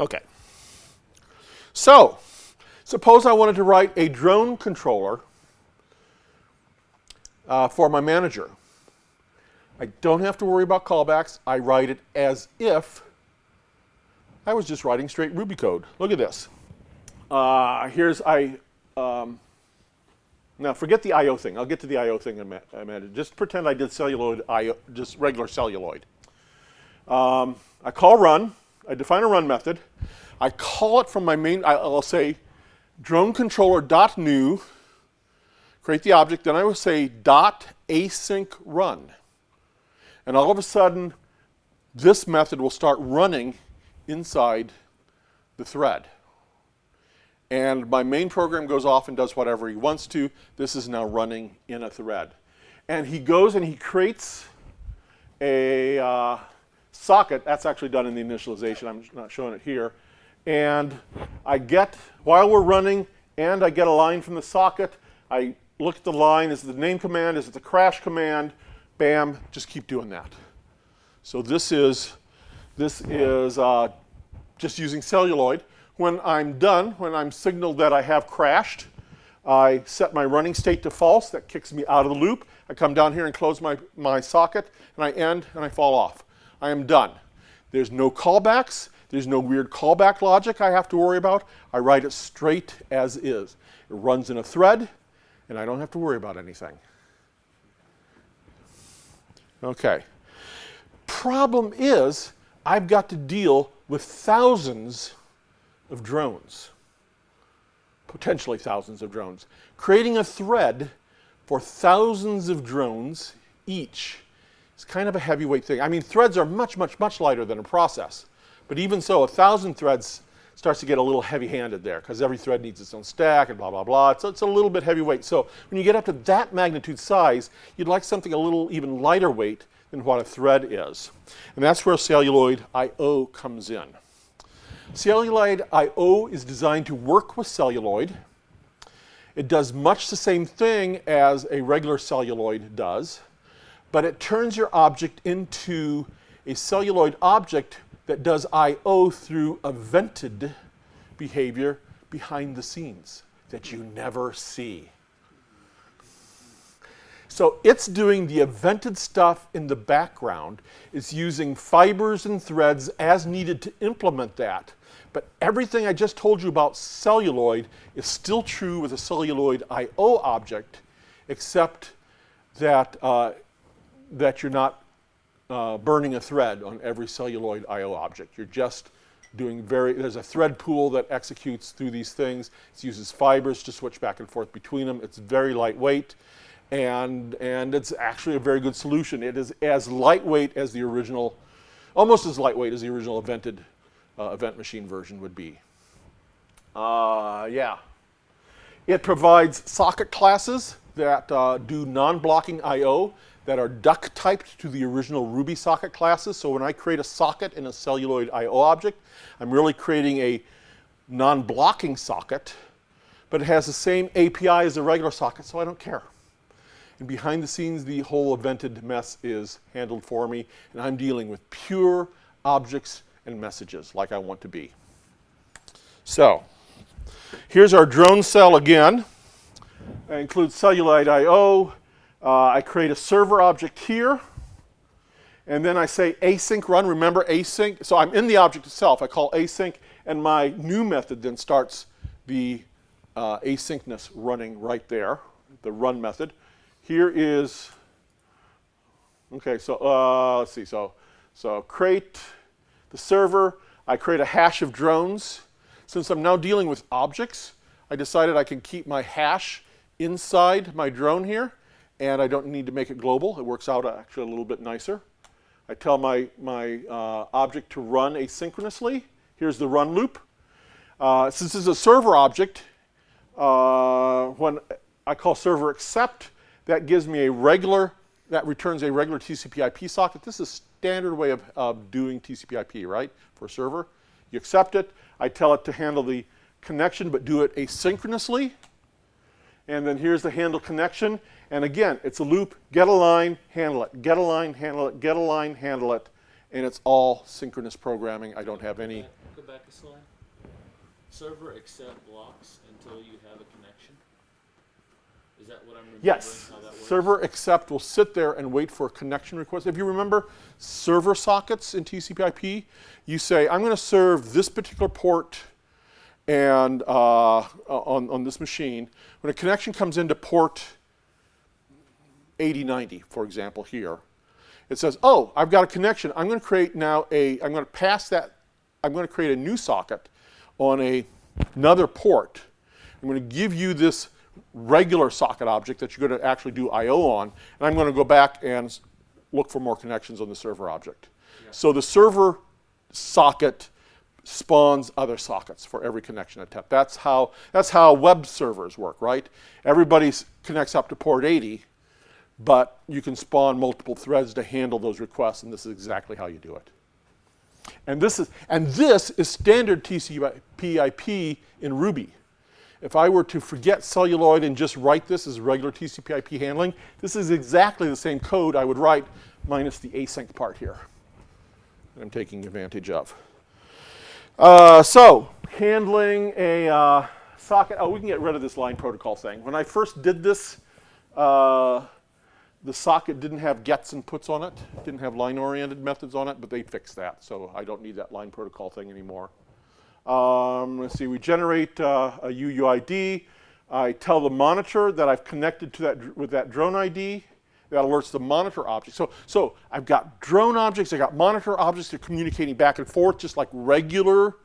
Okay. So, suppose I wanted to write a drone controller uh, for my manager. I don't have to worry about callbacks. I write it as if I was just writing straight Ruby code. Look at this. Uh, here's I. Um, now forget the I/O thing. I'll get to the I/O thing in a minute. Just pretend I did celluloid I/O, just regular celluloid. Um, I call run. I define a run method. I call it from my main. I'll say drone controller dot new. Create the object. Then I will say dot async run. And all of a sudden, this method will start running inside the thread. And my main program goes off and does whatever he wants to. This is now running in a thread. And he goes and he creates a uh, socket. That's actually done in the initialization. I'm not showing it here. And I get, while we're running, and I get a line from the socket, I look at the line, is it the name command, is it the crash command, bam, just keep doing that. So this is, this is uh, just using celluloid. When I'm done, when I'm signaled that I have crashed, I set my running state to false. That kicks me out of the loop. I come down here and close my, my socket, and I end, and I fall off. I am done. There's no callbacks. There's no weird callback logic I have to worry about. I write it straight as is. It runs in a thread, and I don't have to worry about anything. Okay. Problem is, I've got to deal with thousands of drones, potentially thousands of drones. Creating a thread for thousands of drones each is kind of a heavyweight thing. I mean, threads are much, much, much lighter than a process. But even so, a thousand threads starts to get a little heavy-handed there because every thread needs its own stack and blah, blah, blah. So it's a little bit heavyweight. So when you get up to that magnitude size, you'd like something a little even lighter weight than what a thread is. And that's where celluloid I.O. comes in. Celluloid I.O. is designed to work with celluloid. It does much the same thing as a regular celluloid does, but it turns your object into a celluloid object that does I.O. through a vented behavior behind the scenes that you never see. So it's doing the evented stuff in the background. It's using fibers and threads as needed to implement that. But everything I just told you about celluloid is still true with a celluloid I/O object, except that uh, that you're not uh, burning a thread on every celluloid I/O object. You're just doing very. There's a thread pool that executes through these things. It uses fibers to switch back and forth between them. It's very lightweight, and and it's actually a very good solution. It is as lightweight as the original, almost as lightweight as the original evented uh, event machine version would be. Uh, yeah. It provides socket classes that uh, do non-blocking I/O that are duck typed to the original Ruby socket classes. So when I create a socket in a celluloid I/O object, I'm really creating a non-blocking socket, but it has the same API as a regular socket, so I don't care. And behind the scenes, the whole evented mess is handled for me, and I'm dealing with pure objects and messages like I want to be. So, here's our drone cell again. It includes celluloid I/O. Uh, I create a server object here, and then I say async run. Remember async? So I'm in the object itself. I call async, and my new method then starts the uh, asynchronous running right there, the run method. Here is, okay, so uh, let's see. So, so create the server. I create a hash of drones. Since I'm now dealing with objects, I decided I can keep my hash inside my drone here, and I don't need to make it global. It works out actually a little bit nicer. I tell my, my uh, object to run asynchronously. Here's the run loop. Uh, since this is a server object, uh, when I call server accept, that gives me a regular, that returns a regular TCP IP socket. This is standard way of, of doing TCP IP, right, for a server. You accept it. I tell it to handle the connection, but do it asynchronously. And then here's the handle connection. And again, it's a loop, get a line, handle it, get a line, handle it, get a line, handle it. And it's all synchronous programming. I don't have any. Go back a slide. Server accept blocks until you have a connection. Is that what I'm remembering? Yes, How that works? server accept will sit there and wait for a connection request. If you remember server sockets in TCP/IP, you say, I'm going to serve this particular port and uh, on, on this machine. When a connection comes into port 8090, for example, here, it says, oh, I've got a connection. I'm going to create now a, I'm going to pass that, I'm going to create a new socket on a, another port. I'm going to give you this regular socket object that you're going to actually do I/O on, and I'm going to go back and look for more connections on the server object. So the server socket spawns other sockets for every connection attempt. That's how that's how web servers work, right? Everybody connects up to port 80, but you can spawn multiple threads to handle those requests, and this is exactly how you do it. And this is and this is standard TCP/IP in Ruby. If I were to forget celluloid and just write this as regular TCP/IP handling, this is exactly the same code I would write minus the async part here. that I'm taking advantage of. Uh, so handling a uh, socket. Oh, we can get rid of this line protocol thing. When I first did this, uh, the socket didn't have gets and puts on it, didn't have line-oriented methods on it, but they fixed that, so I don't need that line protocol thing anymore. Um, let's see, we generate uh, a UUID. I tell the monitor that I've connected to that with that drone ID. That alerts the monitor object. So, so I've got drone objects, I've got monitor objects, they're communicating back and forth just like regular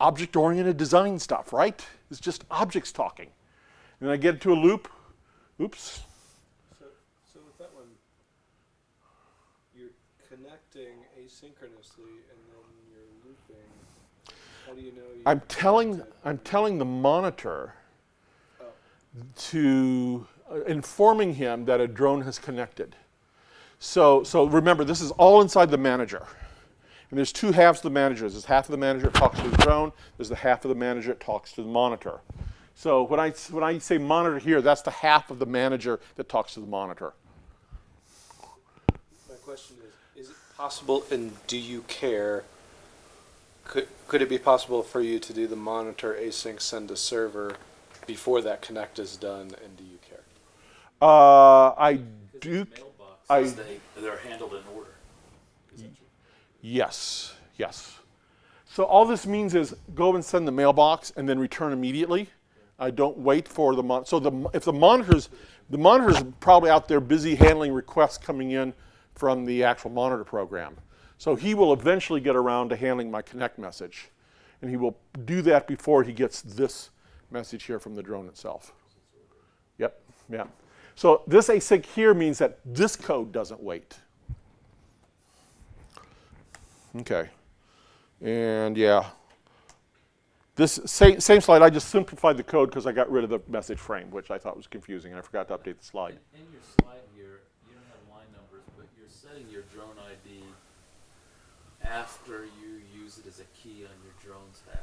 object-oriented design stuff, right? It's just objects talking. And I get into a loop. Oops. So, so with that one, you're connecting asynchronously and then you're looping. How do you know? I'm telling. I'm telling the monitor Oh. to uh, informing him that a drone has connected. So, so remember, this is all inside the manager. And there's two halves of the manager. There's half of the manager that talks to the drone. There's the half of the manager that talks to the monitor. So when I, when I say monitor here, that's the half of the manager that talks to the monitor. My question is, is it possible, and do you care? Could, could it be possible for you to do the monitor async send to server before that connect is done, and do you care? Uh, I do. these I- they, they're handled in order. Yes, yes. So all this means is go and send the mailbox and then return immediately. I don't wait for the mon. So the mo- if the monitors, the monitors probably out there busy handling requests coming in from the actual monitor program. So he will eventually get around to handling my connect message, and he will do that before he gets this message here from the drone itself. Yep, yeah. So this async here means that this code doesn't wait. Okay. And yeah. This same, same slide, I just simplified the code because I got rid of the message frame, which I thought was confusing, and I forgot to update the slide. In, in your slide here, you don't have line numbers, but you're setting your after you use it as a key on your drone's hash.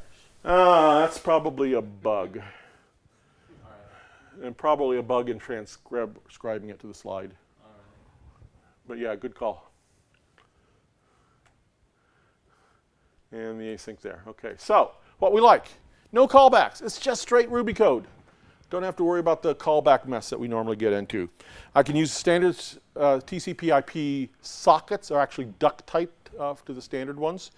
Ah, that's probably a bug, right, and probably a bug in transcribing it to the slide. all right. But yeah, good call. And the async there. Okay, so what we like no callbacks. It's just straight Ruby code. Don't have to worry about the callback mess that we normally get into. I can use standard uh, TCP/IP sockets are actually duck typed uh, to the standard ones,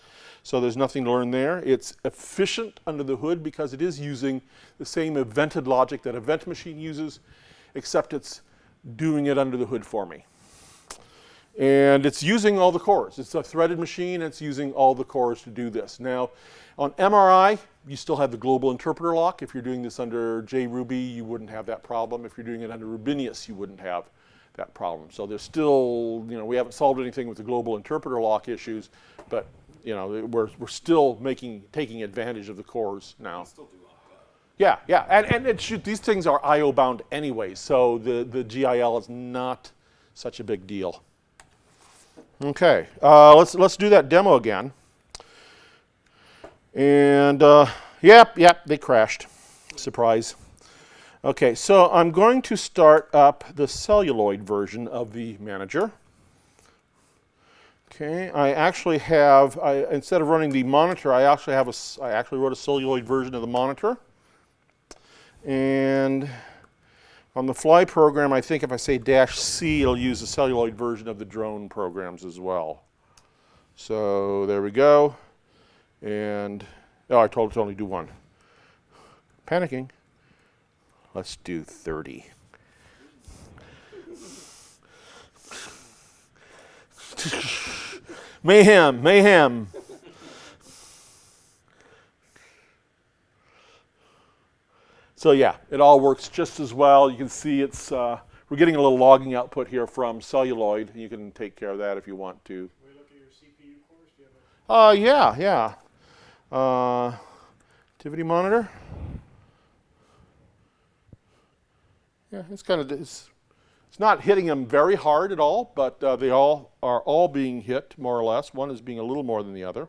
so there's nothing to learn there. It's efficient under the hood because it is using the same evented logic that Event Machine uses, except it's doing it under the hood for me and it's using all the cores. It's a threaded machine, it's using all the cores to do this. Now, on MRI, you still have the global interpreter lock. If you're doing this under JRuby, you wouldn't have that problem. If you're doing it under Rubinius, you wouldn't have that problem. So there's still, you know, we haven't solved anything with the global interpreter lock issues, but, you know, we're, we're still making, taking advantage of the cores now. Still do lock up. Yeah, yeah, and, and it should, these things are I/O bound anyway, so the, the GIL is not such a big deal. Okay, uh, let's let's do that demo again. And uh, yep, yep, they crashed. Surprise. Okay, so I'm going to start up the celluloid version of the manager. Okay, I actually have, I, instead of running the monitor, I actually have a, I actually wrote a celluloid version of the monitor. And on the fly program, I think if I say dash C, it'll use the celluloid version of the drone programs as well. So there we go. And, oh, I told it to only do one. Panicking. Let's do 30. mayhem, mayhem. So yeah, it all works just as well. You can see it's, uh, we're getting a little logging output here from celluloid. You can take care of that if you want to. Can we look at your CPU cores? Do you have a Uh, yeah, yeah. Uh, activity monitor. Yeah, it's kind of, it's, it's not hitting them very hard at all, but uh, they all are all being hit more or less. One is being a little more than the other.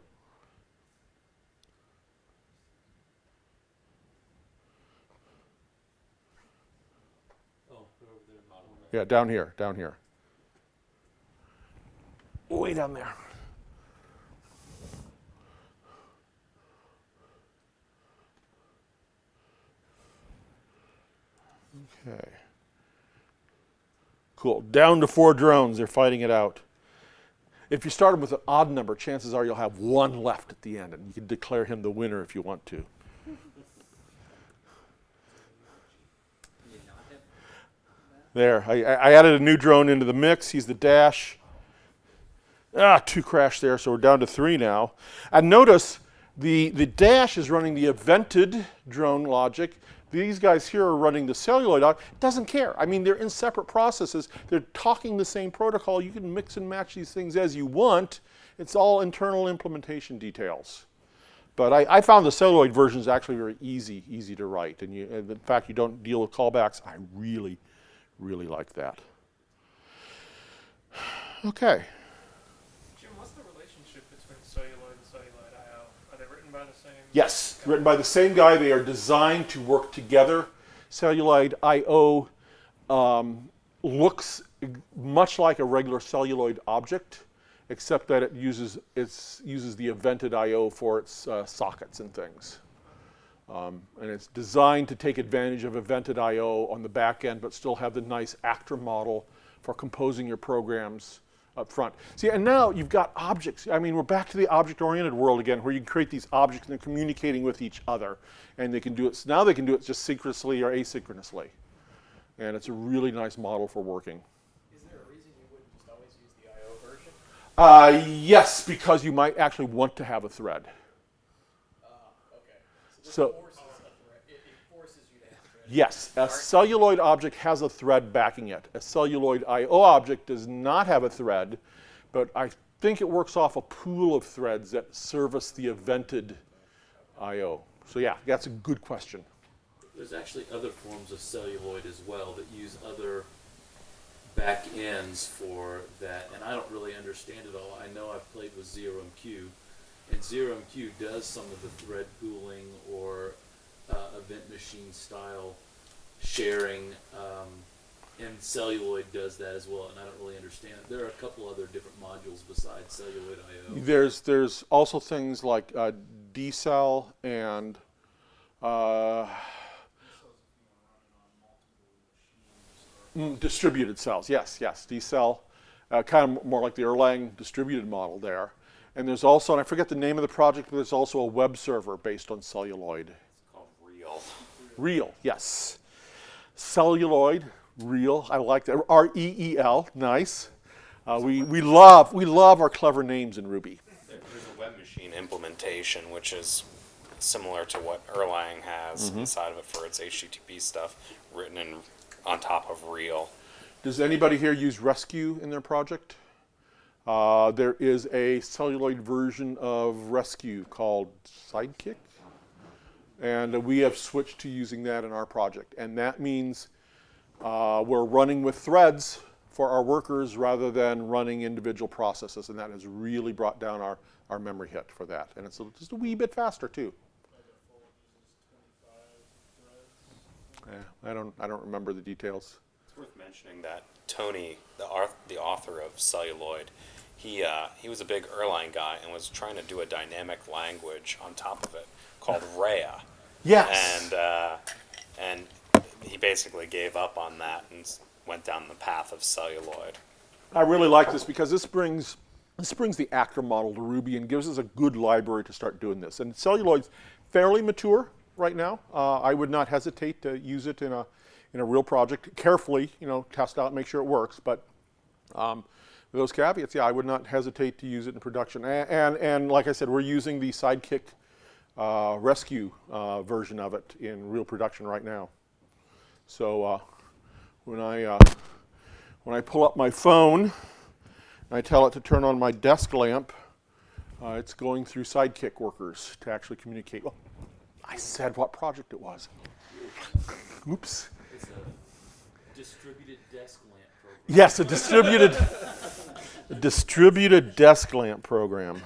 Oh, they're over there. bottom left. Yeah, down here, down here. Way down there. Okay. Cool. Down to four drones. They're fighting it out. If you start them with an odd number, chances are you'll have one left at the end, and you can declare him the winner if you want to. There, I, I added a new drone into the mix. He's the dash. Ah, two crashed there, so we're down to three now. And notice the, the dash is running the evented drone logic. These guys here are running the celluloid. It doesn't care. I mean, they're in separate processes. They're talking the same protocol. You can mix and match these things as you want. It's all internal implementation details. But I, I found the celluloid version is actually very easy, easy to write. And, you, and in fact, you don't deal with callbacks. I really, really like that. [SIGHS] Okay. Jim, what's the relationship between celluloid and celluloid I/O? Are they written by the same? Yes, written by the same guy. They are designed to work together. Celluloid I/O um, looks much like a regular celluloid object, except that it uses it's uses the evented I/O for its uh, sockets and things. Um, and it's designed to take advantage of evented I/O on the back end, but still have the nice actor model for composing your programs up front. See, and now you've got objects. I mean, we're back to the object-oriented world again, where you can create these objects and they're communicating with each other, and they can do it. so Now they can do it just synchronously or asynchronously, and it's a really nice model for working. Is there a reason you wouldn't just always use the I/O version? Uh, yes, because you might actually want to have a thread. Ah, okay. this So- forces a thread. It, it forces you to have threads. Yes, a celluloid object has a thread backing it. A celluloid I/O object does not have a thread, but I think it works off a pool of threads that service the evented I/O. So yeah, that's a good question. There's actually other forms of celluloid as well that use other back ends for that, and I don't really understand it all. I know I've played with Zero MQ, and Zero MQ does some of the thread pooling or uh, event machine style sharing, um, and celluloid does that as well, and I don't really understand. There are a couple other different modules besides celluloid I/O. There's there's also things like uh, DCell and uh, mm, distributed cells. Yes, yes, DCell, uh, kind of more like the Erlang distributed model there. And there's also, and I forget the name of the project, but there's also a web server based on celluloid. Reel. Reel, yes. Celluloid, Reel. I like that. R E E L, nice. Uh, we, we love we love our clever names in Ruby. There's a Webmachine implementation, which is similar to what Erlang has inside of it for its HTTP stuff, written in on top of Reel. Does anybody here use Resque in their project? Uh, there is a celluloid version of Resque called Sidekiq, and we have switched to using that in our project. And that means uh, we're running with threads for our workers rather than running individual processes, and that has really brought down our, our memory hit for that. And it's just a wee bit faster too. Yeah, I don't I don't remember the details. It's worth mentioning that Tony, the, auth- the author of Celluloid, he, uh, he was a big Erlang guy and was trying to do a dynamic language on top of it called Reia. Yes. And, uh, and he basically gave up on that and went down the path of Celluloid. I really like this because this brings this brings the actor model to Ruby and gives us a good library to start doing this. And Celluloid's fairly mature right now. Uh, I would not hesitate to use it in a in a real project. Carefully, you know, test out, make sure it works. But um, those caveats, yeah, I would not hesitate to use it in production. And and, and like I said, we're using the Sidekiq uh, Resque uh, version of it in real production right now. So uh, when I uh, when I pull up my phone and I tell it to turn on my desk lamp, uh, it's going through Sidekiq workers to actually communicate. Well, I said what project it was. Oops. It's a distributed desk lamp program. Yes, a distributed, a [LAUGHS] distributed desk lamp program. Jim,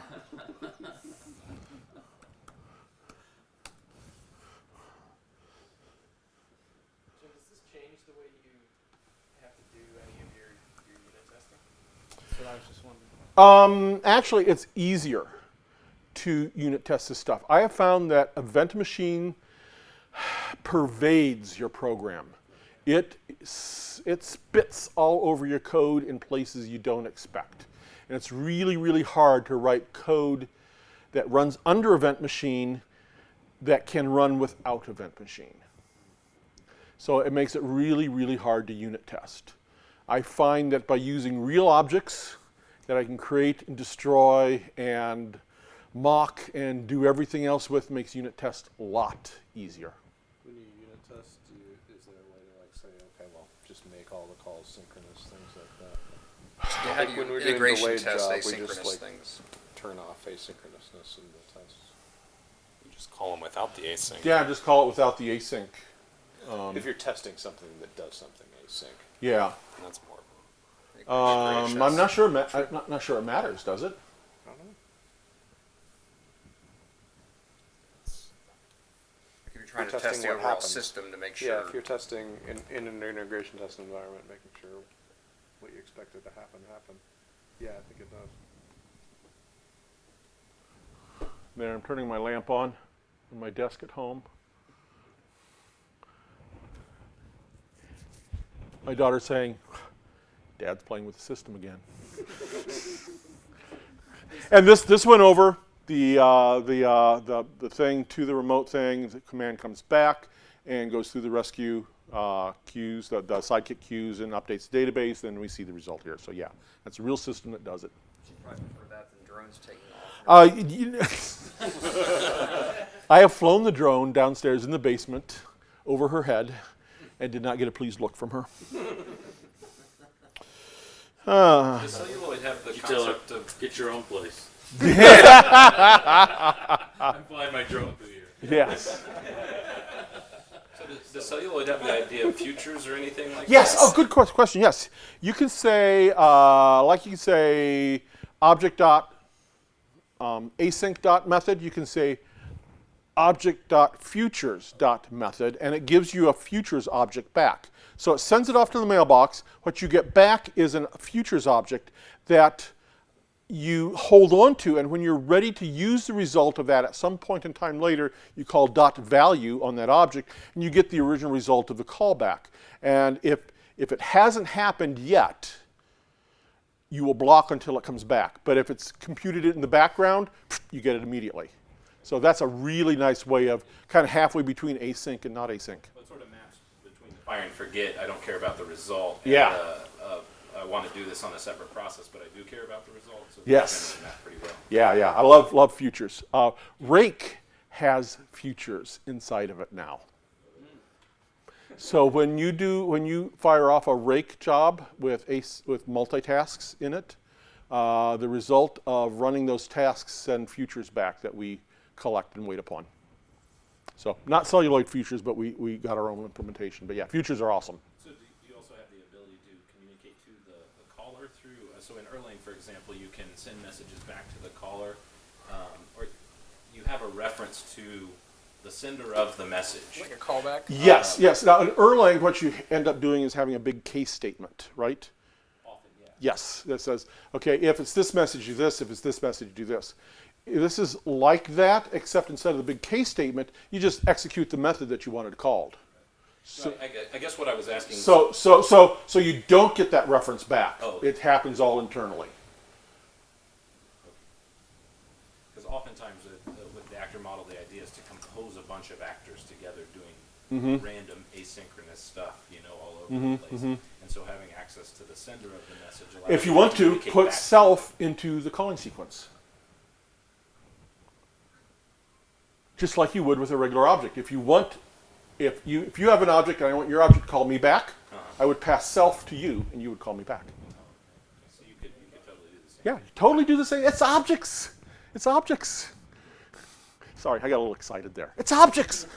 does this change the way you have to do any of your, your unit testing? That's what I was just wondering. Um, actually, it's easier to unit test this stuff. I have found that Event Machine pervades your program. It, it spits all over your code in places you don't expect. And it's really, really hard to write code that runs under Event Machine that can run without Event Machine. So it makes it really, really hard to unit test. I find that by using real objects that I can create and destroy and mock and do everything else with makes unit test a lot easier. When you unit test, do you, is there a way to like say, okay, well, just make all the calls synchronous, things like that? Yeah, Like when we're doing integration delayed test job, we just, like, things? Turn off asynchronousness in the tests. You just call them without the async. Yeah, just call it without the async. Um, if you're testing something that does something async. Yeah. And that's more. Um, I'm not sure. I'm not, not sure it matters, does it? If you're trying to test the overall happens. system to make sure. Yeah, if you're testing in, in an integration test environment, making sure what you expected to happen happen. Yeah, I think it does. There, I'm turning my lamp on on my desk at home. My daughter's saying, Dad's playing with the system again. [LAUGHS] and this, this went over the, uh, the, uh, the, the thing to the remote thing. The command comes back and goes through the Resque uh, queues, the, the Sidekiq queues, and updates the database. Then we see the result here. So yeah, that's a real system that does it. She'd that than drones taking off. Uh, [LAUGHS] I have flown the drone downstairs in the basement over her head and did not get a pleased look from her. Uh, Does celluloid have the You tell her, concept of get your own place. [LAUGHS] I'm flying my drone through here. yes. [LAUGHS] so does, does celluloid have the idea of futures or anything like Yes. that? Oh, good ques- question. Yes. You can say, uh, like you can say, object dot um, async dot method. You can say object dot futures dot method, and it gives you a futures object back. So it sends it off to the mailbox. What you get back is a futures object that you hold on to, and when you're ready to use the result of that at some point in time later, you call dot value on that object, and you get the original result of the callback. And if, if it hasn't happened yet, you will block until it comes back. But if it's computed it in the background, you get it immediately. So that's a really nice way of kind of halfway between async and not async. What sort of maps between the fire and forget? I don't care about the result. and, Yeah. uh, uh, I want to do this on a separate process, but I do care about the result. So Yes. generally map pretty well. Yeah, yeah. I love love futures. Uh, Rake has futures inside of it now. So when you do when you fire off a rake job with ace with multitasks in it, uh, the result of running those tasks send futures back that we collect and wait upon. So not celluloid futures, but we, we got our own implementation. But yeah, futures are awesome. So do you also have the ability to communicate to the, the caller through, uh, so in Erlang, for example, you can send messages back to the caller, um, or you have a reference to the sender of the message. Like a callback. Yes, yes. Now in Erlang, what you end up doing is having a big case statement, right? Often, yeah. Yes, that says, okay, if it's this message, do this. If it's this message, do this. This is like that, except instead of the big case statement, you just execute the method that you wanted called. So, I, I guess what I was asking. So, so, so, so you don't get that reference back. Oh. It happens all internally. Because oftentimes with, uh, with the actor model, the idea is to compose a bunch of actors together doing Mm-hmm. random asynchronous stuff, you know, all over the place. And so having access to the sender of the message If you want to, put self into the calling sequence. Just like you would with a regular object. If you want, if you if you have an object and I want your object to call me back, uh-huh. I would pass self to you and you would call me back. So you could, you could totally do the same. Yeah, you totally do the same. It's objects. It's objects. Sorry, I got a little excited there. It's objects. Are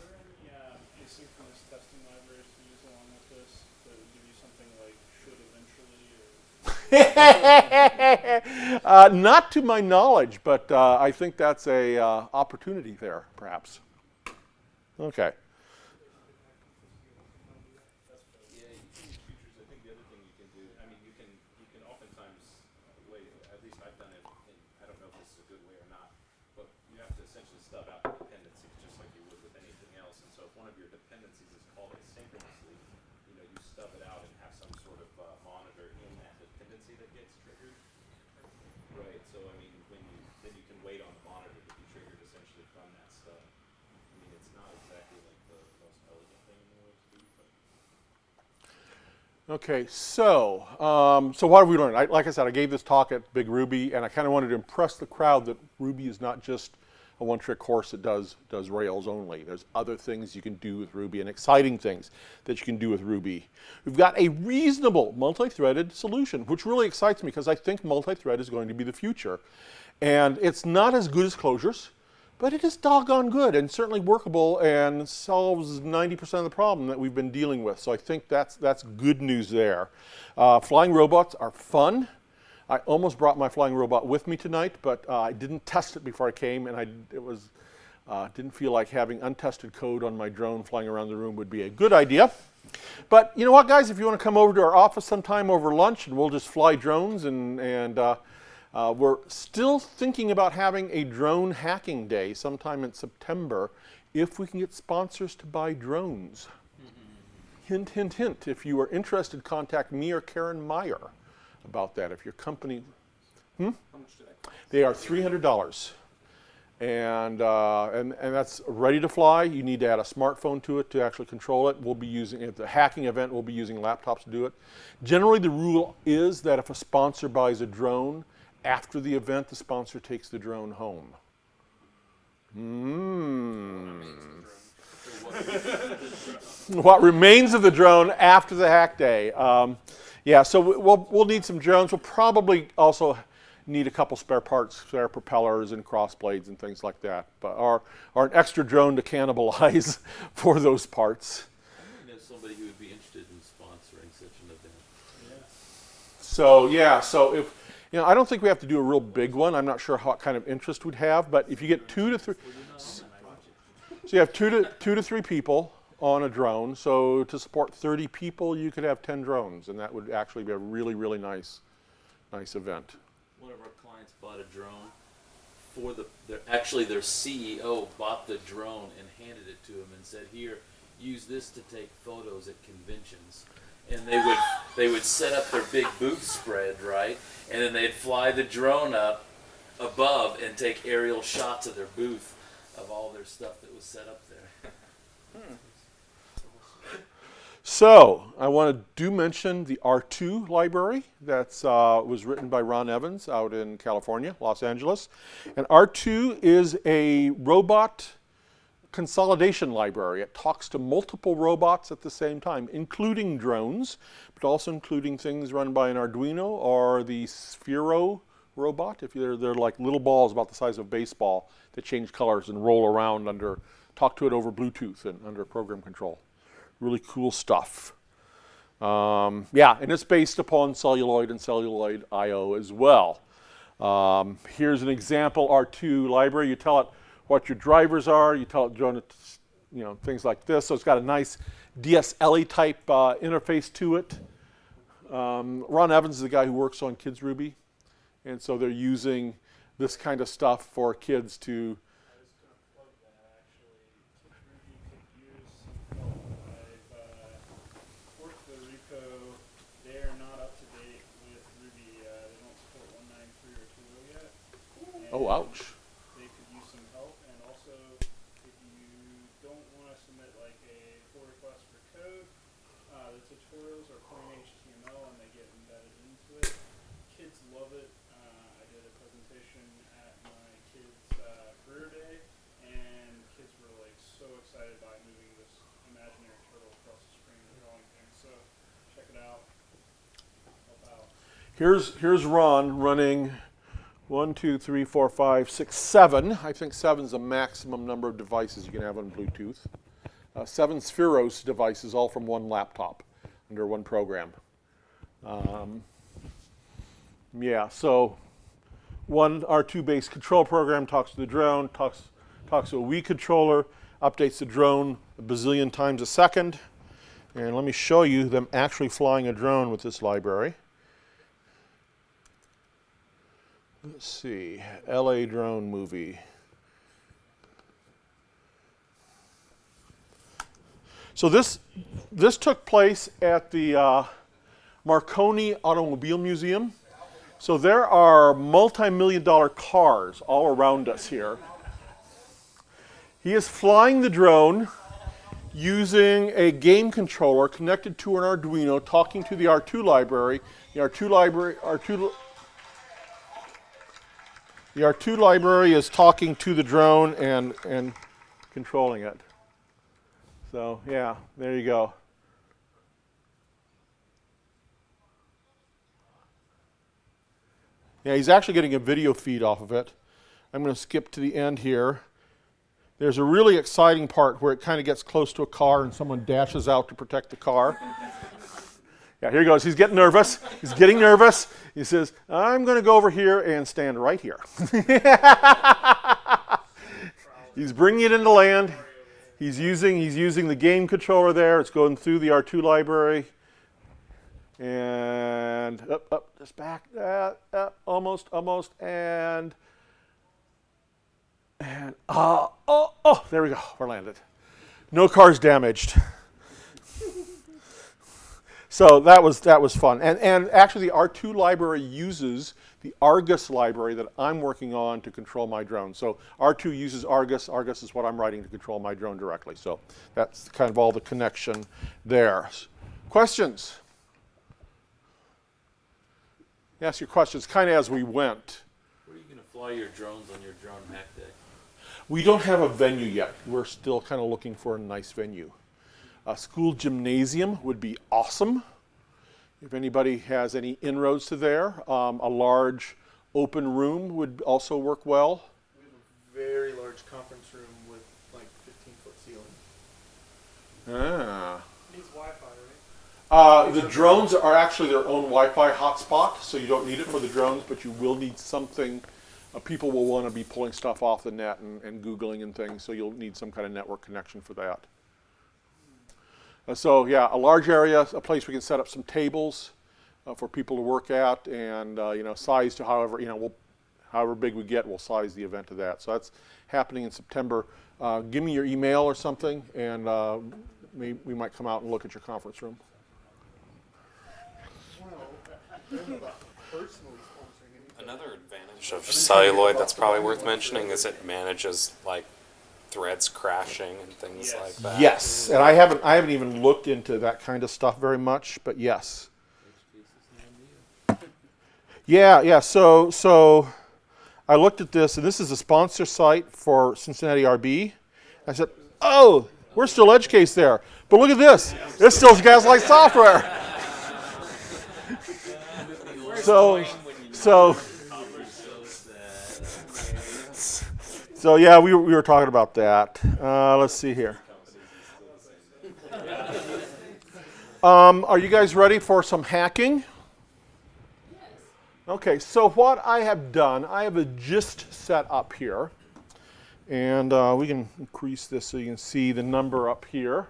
there any uh, asynchronous testing libraries to use along with this that would give you something like should eventually or [LAUGHS] uh, not to my knowledge, but uh, I think that's a uh, opportunity there, perhaps. Okay. Yeah, you can use features. I think the other thing you can do, I mean, you can, you can oftentimes, uh, way, at least I've done it, and I don't know if this is a good way or not, but you have to essentially stub out the dependencies just like you would with anything else. And so if one of your dependencies is called asynchronously, you know, you stub it out and have some sort of uh, monitor in that dependency that gets triggered. Right, so I mean, when you, then you can wait on the monitor to be triggered essentially from that stub. I mean, it's not exactly like the most elegant thing in the world to do, but. Okay, so um, so what have we learned? I, like I said, I gave this talk at Big Ruby, and I kind of wanted to impress the crowd that Ruby is not just a one-trick horse that does does Rails only. There's other things you can do with Ruby, and exciting things that you can do with Ruby. We've got a reasonable multi-threaded solution, which really excites me because I think multi-thread is going to be the future, and it's not as good as Clojure's. But it is doggone good and certainly workable and solves 90% of the problem that we've been dealing with. So I think that's, that's good news there. Uh, flying robots are fun. I almost brought my flying robot with me tonight, but uh, I didn't test it before I came, and I it was uh, didn't feel like having untested code on my drone flying around the room would be a good idea. But you know what, guys? If you want to come over to our office sometime over lunch, and we'll just fly drones, and and uh, we're still thinking about having a drone hacking day sometime in September, if we can get sponsors to buy drones. hint, hint, hint. If you are interested, contact me or Karen Meyer about that. If your company, How much I cost? they are three hundred dollars, and uh, and and that's ready to fly. You need to add a smartphone to it to actually control it. We'll be using at the hacking event. We'll be using laptops to do it. Generally, the rule is that if a sponsor buys a drone after the event, the sponsor takes the drone home. Hmm. what remains of the drone after the hack day. Um, yeah, so we- we'll, we'll need some drones. We'll probably also need a couple spare parts, spare propellers and cross blades and things like that. But or, or an extra drone to cannibalize [LAUGHS] for those parts. You know, somebody who would be interested in sponsoring such an event. So yeah, so if you know, I don't think we have to do a real big one. I'm not sure what kind of interest we'd have, but if you get two to three, so you have two to two to three people on a drone. So to support 30 people, you could have 10 drones, and that would actually be a really, really nice, nice event. One of our clients bought a drone for the, their, actually their CEO bought the drone and handed it to him and said, here, use this to take photos at conventions. And they would, they would set up their big booth spread, right? And then they'd fly the drone up above and take aerial shots of their booth of all their stuff that was set up there. So I want to do mention the Artoo library that uh, was written by Ron Evans out in California, Los Angeles. And Artoo is a robot consolidation library. It talks to multiple robots at the same time, including drones, but also including things run by an Arduino or the Sphero robot. If they're, they're like little balls about the size of a baseball that change colors and roll around under, talk to it over Bluetooth and under program control really cool stuff. Um, yeah, and it's based upon celluloid and celluloid I/O as well. Um, here's an example Artoo library. You tell it what your drivers are. You tell it you know, things like this. So it's got a nice DSLE type uh, interface to it. Um, Ron Evans is the guy who works on Kids Ruby, and so they're using this kind of stuff for kids to I was gonna plug that actually. Kids Ruby could use some help. I've uh, forked the repo. They are not up to date with Ruby. Uh, they don't support 193 or 2.0 yet. oh And ouch. They could use some help, and also if you don't want to submit like a pull request for code, uh, the tutorials are plain HTML and they get embedded into it. Kids love it. Uh, I did a presentation at my kids' uh, career day, and kids were like so excited by moving this imaginary turtle across the screen and drawing things. So check it out. Help out. Here's, here's Ron running one, two, three, four, five, six, seven. I think seven is the maximum number of devices you can have on Bluetooth. Uh, seven Spheros devices, all from one laptop under one program. Um, yeah, so one Artoo based control program talks to the drone, talks, talks to a Wii controller, updates the drone a bazillion times a second. And let me show you them actually flying a drone with this library. Let's see, LA drone movie. So this this took place at the uh, Marconi Automobile Museum. So there are multi-million dollar cars all around us here. He is flying the drone using a game controller connected to an Arduino, talking to the Artoo library. The Artoo library, Artoo the Artoo library is talking to the drone and, and controlling it. So yeah, there you go. Yeah, he's actually getting a video feed off of it. I'm going to skip to the end here. There's a really exciting part where it kind of gets close to a car and someone dashes out to protect the car. [LAUGHS] Yeah, here he goes. He's getting nervous. He's getting nervous. He says, I'm going to go over here and stand right here. [LAUGHS] he's bringing it into land. He's using, he's using the game controller there. It's going through the Artoo library. And up, up, just back, uh, up, almost, almost, and, and, uh, oh, oh, there we go. We're landed. No cars damaged. [LAUGHS] So that was that was fun, and and actually the Artoo library uses the Argus library that I'm working on to control my drone. So Artoo uses Argus. Argus is what I'm writing to control my drone directly. So that's kind of all the connection there. Questions? Ask your questions kind of as we went. Where are you going to fly your drones on your drone hack day? We don't have a venue yet. We're still kind of looking for a nice venue. A school gymnasium would be awesome. If anybody has any inroads to there, um, a large open room would also work well. We have a very large conference room with like 15 foot ceiling. Ah. Needs Wi-Fi, right? Uh, the drones are actually their own Wi-Fi hotspot, so you don't need it for the drones, but you will need something. Uh, people will want to be pulling stuff off the net and, and Googling and things, so you'll need some kind of network connection for that. Uh, so yeah, a large area, a place we can set up some tables uh, for people to work at, and uh, you know, size to however you know, we'll, however big we get, we'll size the event to that. So that's happening in September. Uh, give me your email or something, and uh, we, we might come out and look at your conference room. Another advantage of celluloid that's probably worth mentioning is it manages like threads crashing and things like that. Yes, and I haven't I haven't even looked into that kind of stuff very much, but yes. Yeah, yeah. So so I looked at this, and this is a sponsor site for Cincinnati RB. I said, "Oh, we're still edge case there, but look at this. It's still Gaslight software." [LAUGHS] so so so yeah, we were, we were talking about that. Uh, let's see here. Um, are you guys ready for some hacking? Yes. Okay, so what I have done, I have a gist set up here. And uh, we can increase this so you can see the number up here.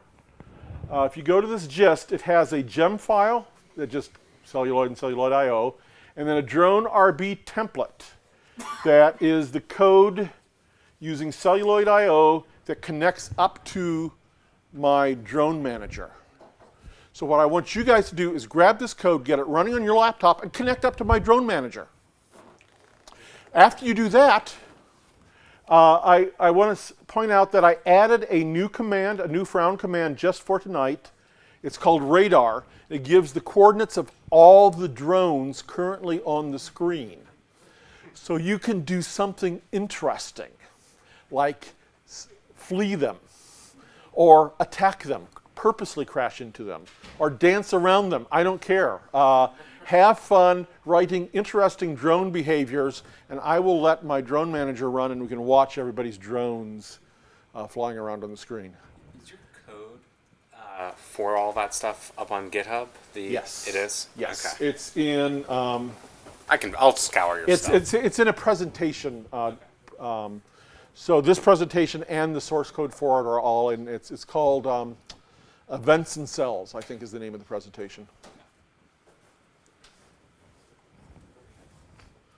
Uh, if you go to this gist, it has a gem file that just celluloid and celluloid IO, and then a drone RB template that is the code using celluloid IO that connects up to my drone manager. So what I want you guys to do is grab this code, get it running on your laptop, and connect up to my drone manager. After you do that, uh, I, I want to point out that I added a new command, a new frown command just for tonight. It's called radar. It gives the coordinates of all the drones currently on the screen. So you can do something interesting, like flee them, or attack them, purposely crash into them, or dance around them. I don't care. Uh, have fun writing interesting drone behaviors, and I will let my drone manager run, and we can watch everybody's drones uh, flying around on the screen. Is your code uh, for all that stuff up on GitHub? The Yes. it is. Yes, Okay. it's in. Um, I can. I'll scour your it's stuff. it's it's in a presentation. Uh, um, so this presentation and the source code for it are all in. It's it's called um, Events and Cells. I think is the name of the presentation.